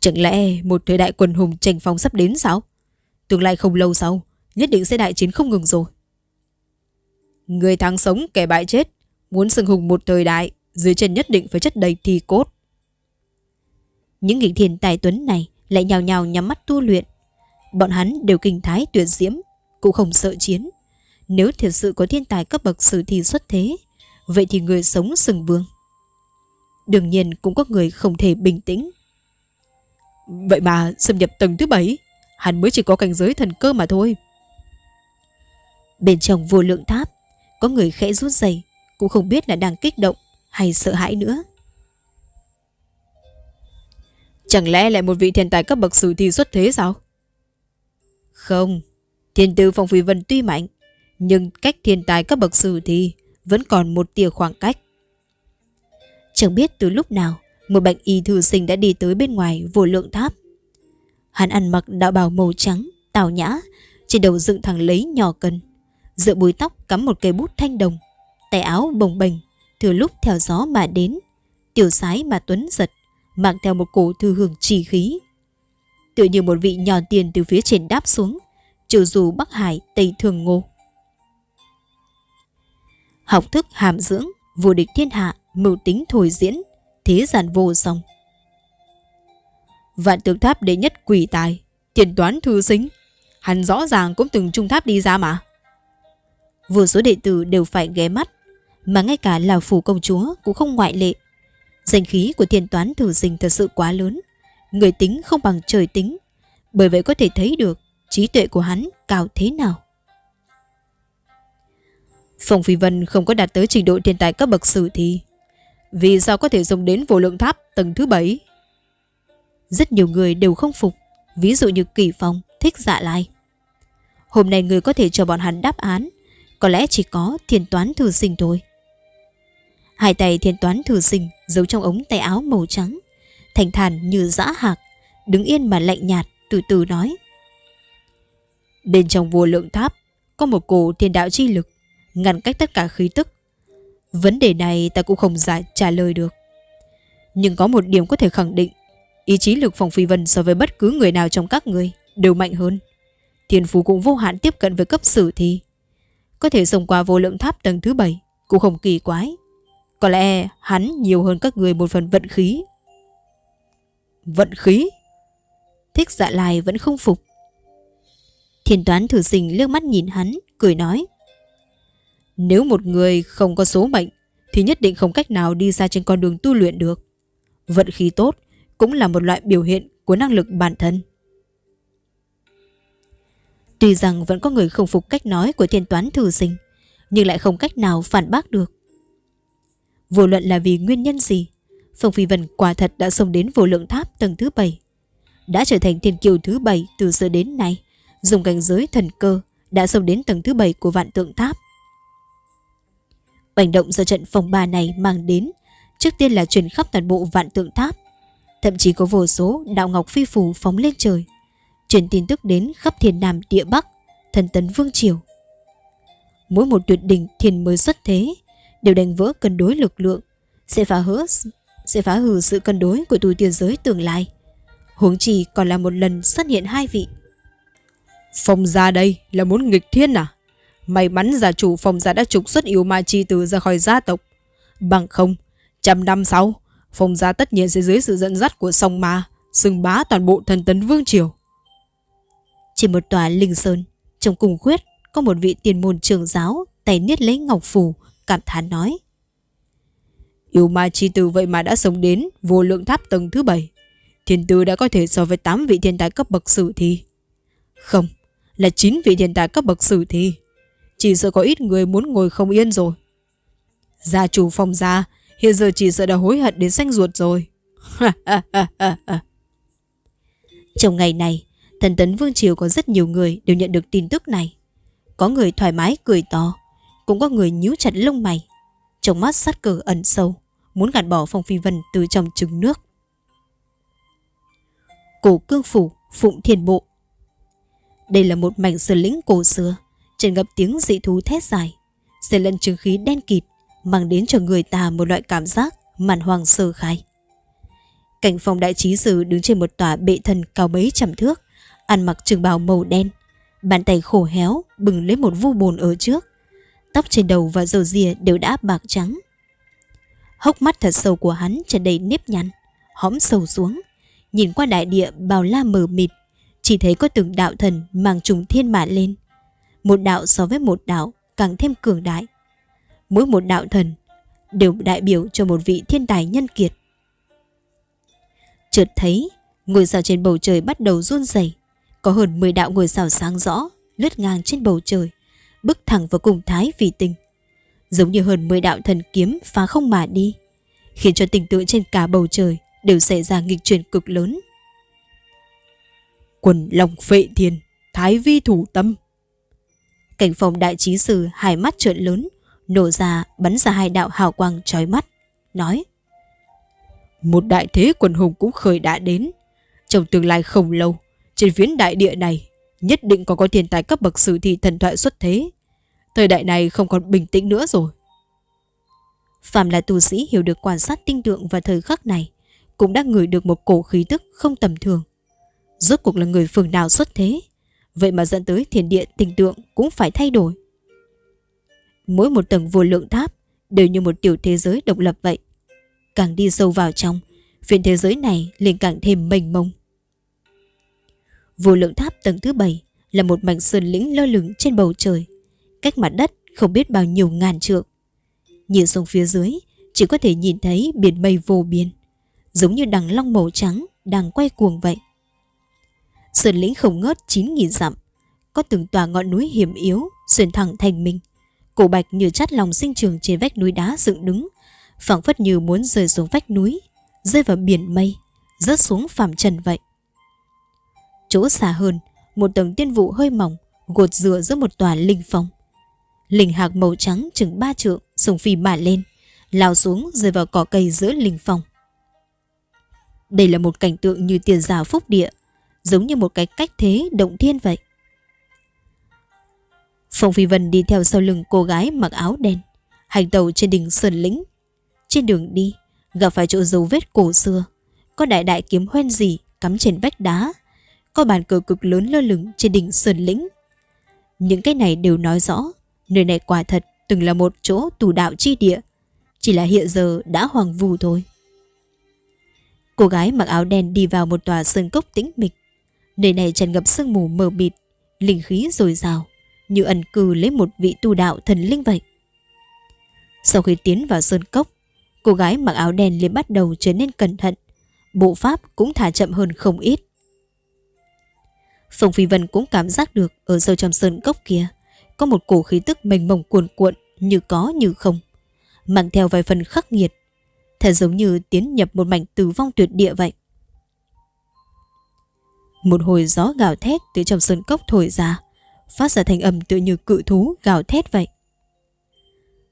Chẳng lẽ một thời đại quần hùng tranh phong sắp đến sao? Tương lai không lâu sau, nhất định sẽ đại chiến không ngừng rồi. Người thắng sống kẻ bại chết, muốn sừng hùng một thời đại, dưới chân nhất định phải chất đầy thi cốt. Những nghịch thiền tài tuấn này lại nhào nhào nhắm mắt tu luyện. Bọn hắn đều kinh thái tuyệt diễm, cũng không sợ chiến. Nếu thật sự có thiên tài cấp bậc sử thi xuất thế, vậy thì người sống sừng vương. Đương nhiên cũng có người không thể bình tĩnh. Vậy mà xâm nhập tầng thứ bảy, hắn mới chỉ có cảnh giới thần cơ mà thôi. Bên trong vô lượng tháp, có người khẽ rút giày, cũng không biết là đang kích động hay sợ hãi nữa. Chẳng lẽ lại một vị thiên tài cấp bậc sử thi xuất thế sao? Không, thiên tư phong phi vân tuy mạnh, nhưng cách thiên tài cấp bậc sử thi vẫn còn một tia khoảng cách. Chẳng biết từ lúc nào, một bệnh y thư sinh đã đi tới bên ngoài vô lượng tháp. Hắn ăn mặc đạo bào màu trắng, tào nhã, trên đầu dựng thẳng lấy nhỏ cân. Giữa búi tóc cắm một cây bút thanh đồng, tay áo bồng bềnh, thừa lúc theo gió mà đến, tiểu sái mà tuấn giật, mang theo một cổ thư hương trì khí. Tựa như một vị nhỏ tiền từ phía trên đáp xuống, trừ dù Bắc Hải, Tây Thường Ngô. Học thức hàm dưỡng, vô địch thiên hạ, mưu tính thổi diễn, thế gian vô song. Vạn tượng tháp đệ nhất quỷ tài, tiền toán thư sinh. Hắn rõ ràng cũng từng trung tháp đi ra mà. Vô số đệ tử đều phải ghé mắt, mà ngay cả là phủ công chúa cũng không ngoại lệ. Danh khí của thiên toán thư sinh thật sự quá lớn, người tính không bằng trời tính, bởi vậy có thể thấy được trí tuệ của hắn cao thế nào. Phong Phi Vân không có đạt tới trình độ thiên tài cấp bậc sử thì vì sao có thể dùng đến vô lượng tháp tầng thứ bảy? Rất nhiều người đều không phục, ví dụ như Kỳ Phong, thích dạ lai. Hôm nay người có thể cho bọn hắn đáp án, có lẽ chỉ có thiên toán thư sinh thôi. Hai tay thiên toán thư sinh giấu trong ống tay áo màu trắng, thành thản như dã hạc, đứng yên mà lạnh nhạt, từ từ nói. Bên trong vô lượng tháp có một cổ thiên đạo chi lực, ngăn cách tất cả khí tức, Vấn đề này ta cũng không giải trả lời được. Nhưng có một điểm có thể khẳng định, ý chí lực phòng phi vân so với bất cứ người nào trong các người đều mạnh hơn. Thiên phú cũng vô hạn tiếp cận với cấp sử thi. Có thể xông qua vô lượng tháp tầng thứ bảy cũng không kỳ quái. Có lẽ hắn nhiều hơn các người một phần vận khí. Vận khí? Thích dạ lai vẫn không phục. Thiên toán thử sinh lướt mắt nhìn hắn, cười nói. Nếu một người không có số mệnh thì nhất định không cách nào đi ra trên con đường tu luyện được. Vận khí tốt cũng là một loại biểu hiện của năng lực bản thân. Tuy rằng vẫn có người không phục cách nói của thiên toán thử sinh, nhưng lại không cách nào phản bác được. Vô luận là vì nguyên nhân gì, Phong Phi Vân quả thật đã xông đến vô lượng tháp tầng thứ bảy, đã trở thành thiên kiều thứ bảy từ xưa đến nay, dùng cảnh giới thần cơ đã xông đến tầng thứ bảy của vạn tượng tháp. Hành động do trận phòng ba này mang đến trước tiên là truyền khắp toàn bộ vạn tượng tháp. Thậm chí có vô số đạo ngọc phi phù phóng lên trời, truyền tin tức đến khắp thiên nam địa bắc, thần tấn vương triều. Mỗi một tuyệt đỉnh thiên mới xuất thế đều đánh vỡ cân đối lực lượng, sẽ phá hỡ sẽ phá hư sự cân đối của tu tiên giới tương lai. Huống chi còn là một lần xuất hiện hai vị. Phong ra đây là muốn nghịch thiên à? May mắn gia chủ phòng gia đã trục xuất yêu ma chi tử ra khỏi gia tộc. Bằng không, trăm năm sau, phòng gia tất nhiên sẽ dưới sự dẫn dắt của sông ma, xưng bá toàn bộ thần tấn vương triều. Trên một tòa linh sơn, trong cùng khuyết có một vị tiền môn trường giáo tay niết lấy ngọc phù, cảm thán nói. Yêu ma chi tử vậy mà đã sống đến vô lượng tháp tầng thứ bảy. Thiên tư đã có thể so với 8 vị thiên tài cấp bậc sử thi. Không, là 9 vị thiên tài cấp bậc sử thi. Chỉ sợ có ít người muốn ngồi không yên rồi. Gia chủ phòng gia, Hiện giờ chỉ sợ đã hối hận đến xanh ruột rồi. *laughs* Trong ngày này, Thần tấn Vương Triều có rất nhiều người Đều nhận được tin tức này. Có người thoải mái cười to, Cũng có người nhíu chặt lông mày. Trong mắt sát cờ ẩn sâu, Muốn gạt bỏ Phong Phi Vân từ trong trứng nước. Cổ cương phủ, Phụng Thiên Bộ. Đây là một mảnh sơn lĩnh cổ xưa trên ngập tiếng dị thú thét dài Xen lẫn chứng khí đen kịt, Mang đến cho người ta một loại cảm giác Màn hoàng sơ khai. Cảnh phòng đại trí sử đứng trên một tòa bệ thần cao mấy trăm thước, Ăn mặc trường bào màu đen, Bàn tay khổ héo Bừng lấy một vu bồn ở trước, Tóc trên đầu và dầu rìa đều đã bạc trắng. Hốc mắt thật sâu của hắn tràn đầy nếp nhăn, Hõm sâu xuống, Nhìn qua đại địa bào la mờ mịt, Chỉ thấy có từng đạo thần mang trùng thiên mã lên một đạo so với một đạo càng thêm cường đại. Mỗi một đạo thần đều đại biểu cho một vị thiên tài nhân kiệt. Chợt thấy, ngôi sao trên bầu trời bắt đầu run rẩy, có hơn 10 đạo ngôi sao sáng rõ lướt ngang trên bầu trời, bước thẳng vào cùng thái vì tình. Giống như hơn 10 đạo thần kiếm phá không mà đi, khiến cho tình tượng trên cả bầu trời đều xảy ra nghịch chuyển cực lớn. Quần lòng phệ thiên, thái vi thủ tâm. Cảnh phòng đại trí sư hai mắt trợn lớn, nổ ra bắn ra hai đạo hào quang trói mắt, nói Một đại thế quần hùng cũng khởi đã đến. Trong tương lai không lâu, trên phiến đại địa này nhất định còn có thiên tài cấp bậc sử thi thần thoại xuất thế. Thời đại này không còn bình tĩnh nữa rồi. Phạm là tu sĩ hiểu được quan sát tinh tượng và thời khắc này, cũng đã ngửi được một cổ khí tức không tầm thường. Rốt cuộc là người phường nào xuất thế, vậy mà dẫn tới thiên địa tình tượng cũng phải thay đổi. Mỗi một tầng vô lượng tháp đều như một tiểu thế giới độc lập vậy. Càng đi sâu vào trong, phiền thế giới này liền càng thêm mênh mông. Vô lượng tháp tầng thứ bảy là một mảnh sơn lĩnh lơ lửng trên bầu trời, cách mặt đất không biết bao nhiêu ngàn trượng. Nhìn xuống phía dưới, chỉ có thể nhìn thấy biển mây vô biên, giống như đằng long màu trắng đang quay cuồng vậy. Sơn lĩnh không ngớt 9.000 dặm, có từng tòa ngọn núi hiểm yếu xuyên thẳng thành mình. Cổ bạch như chát lòng sinh trường trên vách núi đá dựng đứng, phảng phất như muốn rơi xuống vách núi, rơi vào biển mây, rớt xuống phàm trần vậy. Chỗ xa hơn, một tầng tiên vụ hơi mỏng gột dựa giữa một tòa linh phong. Linh hạc màu trắng chừng ba trượng sùng phi mà lên, lao xuống rơi vào cỏ cây giữa linh phong. Đây là một cảnh tượng như tiền giả phúc địa, giống như một cái cách thế động thiên vậy. Phong Phi Vân đi theo sau lưng cô gái mặc áo đen, hành tàu trên đỉnh Sơn Lĩnh. Trên đường đi, gặp phải chỗ dấu vết cổ xưa, có đại đại kiếm hoen gì cắm trên vách đá, có bàn cờ cực lớn lơ lửng trên đỉnh Sơn Lĩnh. Những cái này đều nói rõ, nơi này quả thật từng là một chỗ tù đạo chi địa, chỉ là hiện giờ đã hoàng vù thôi. Cô gái mặc áo đen đi vào một tòa sơn cốc tĩnh mịch. Nơi này tràn ngập sương mù mờ mịt, linh khí dồi dào, như ẩn cư lấy một vị tu đạo thần linh vậy. Sau khi tiến vào sơn cốc, cô gái mặc áo đen liền bắt đầu trở nên cẩn thận, bộ pháp cũng thả chậm hơn không ít. Phong Phi Vân cũng cảm giác được ở sâu trong sơn cốc kia có một cổ khí tức mênh mông cuồn cuộn như có như không, mang theo vài phần khắc nghiệt, thật giống như tiến nhập một mảnh tử vong tuyệt địa vậy. Một hồi gió gào thét từ trong sơn cốc thổi ra, phát ra thành âm tựa như cự thú gào thét vậy.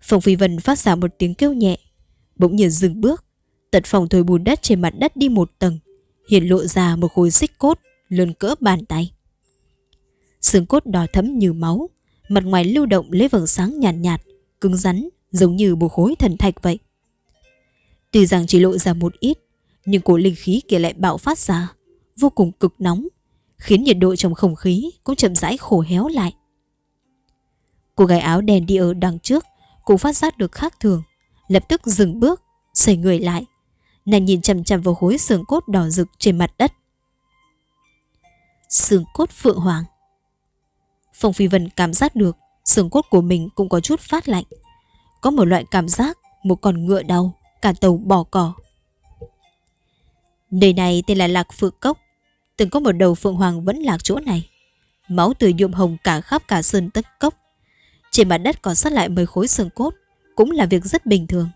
Phong Phi Vân phát ra một tiếng kêu nhẹ, bỗng nhiên dừng bước, tật phòng thổi bùn đất trên mặt đất đi một tầng, hiện lộ ra một khối xích cốt lớn cỡ bàn tay. Xương cốt đỏ thấm như máu, mặt ngoài lưu động lấy vầng sáng nhàn nhạt, nhạt, cứng rắn, giống như một khối thần thạch vậy. Tuy rằng chỉ lộ ra một ít, nhưng cổ linh khí kia lại bạo phát ra, vô cùng cực nóng, khiến nhiệt độ trong không khí cũng chậm rãi khổ héo lại. Cô gái áo đèn đi ở đằng trước cũng phát giác được khác thường, lập tức dừng bước, xoay người lại. Nàng nhìn chằm chằm vào khối xương cốt đỏ rực trên mặt đất. Xương cốt phượng hoàng Phong Phi Vân cảm giác được xương cốt của mình cũng có chút phát lạnh. Có một loại cảm giác một con ngựa đau, cả tàu bỏ cỏ. Nơi này tên là Lạc Phượng Cốc. Từng có một đầu Phượng Hoàng vẫn lạc chỗ này. Máu từ nhuộm hồng cả khắp cả sơn tất cốc. Trên mặt đất còn sót lại mười khối xương cốt, cũng là việc rất bình thường.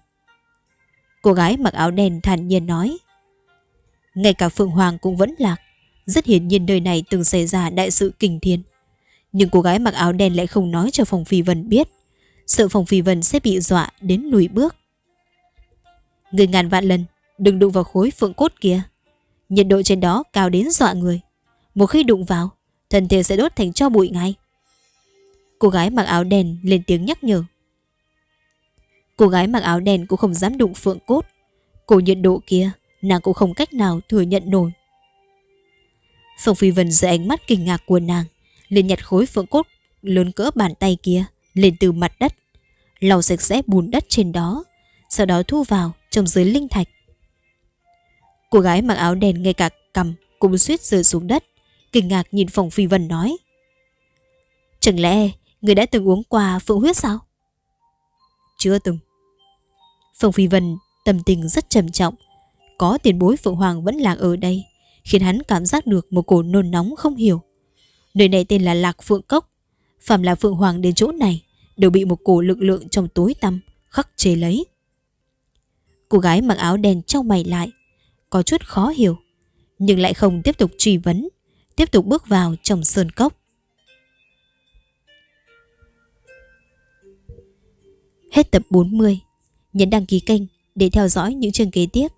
Cô gái mặc áo đen thản nhiên nói. Ngay cả Phượng Hoàng cũng vẫn lạc. Rất hiển nhiên nơi này từng xảy ra đại sự kinh thiên. Nhưng cô gái mặc áo đen lại không nói cho Phòng Phi Vân biết Sợ Phòng Phi Vân sẽ bị dọa đến lùi bước Người ngàn vạn lần Đừng đụng vào khối phượng cốt kia Nhiệt độ trên đó cao đến dọa người. Một khi đụng vào Thân thể sẽ đốt thành cho bụi ngay. Cô gái mặc áo đen lên tiếng nhắc nhở. Cô gái mặc áo đen cũng không dám đụng phượng cốt. Cổ nhiệt độ kia Nàng cũng không cách nào thừa nhận nổi. Phong Phi Vân dưới ánh mắt kinh ngạc của nàng liền nhặt khối phượng cốt lớn cỡ bàn tay kia lên từ mặt đất, lau sạch sẽ bùn đất trên đó, sau đó thu vào trong dưới linh thạch. Cô gái mặc áo đen ngay cả cầm cũng suýt rơi xuống đất, kinh ngạc nhìn phòng phi vân nói. Chẳng lẽ Người đã từng uống qua phượng huyết sao? Chưa từng. Phương Phi Vân tâm tình rất trầm trọng. Có tiền bối Phượng Hoàng vẫn lạc ở đây, khiến hắn cảm giác được một cổ nôn nóng không hiểu. Nơi này tên là Lạc Phượng Cốc. Phạm là Phượng Hoàng đến chỗ này, đều bị một cổ lực lượng trong tối tăm khắc chế lấy. Cô gái mặc áo đen trong mày lại, có chút khó hiểu, nhưng lại không tiếp tục truy vấn, tiếp tục bước vào trong sơn cốc. Hết tập 40, nhấn đăng ký kênh để theo dõi những chương kế tiếp.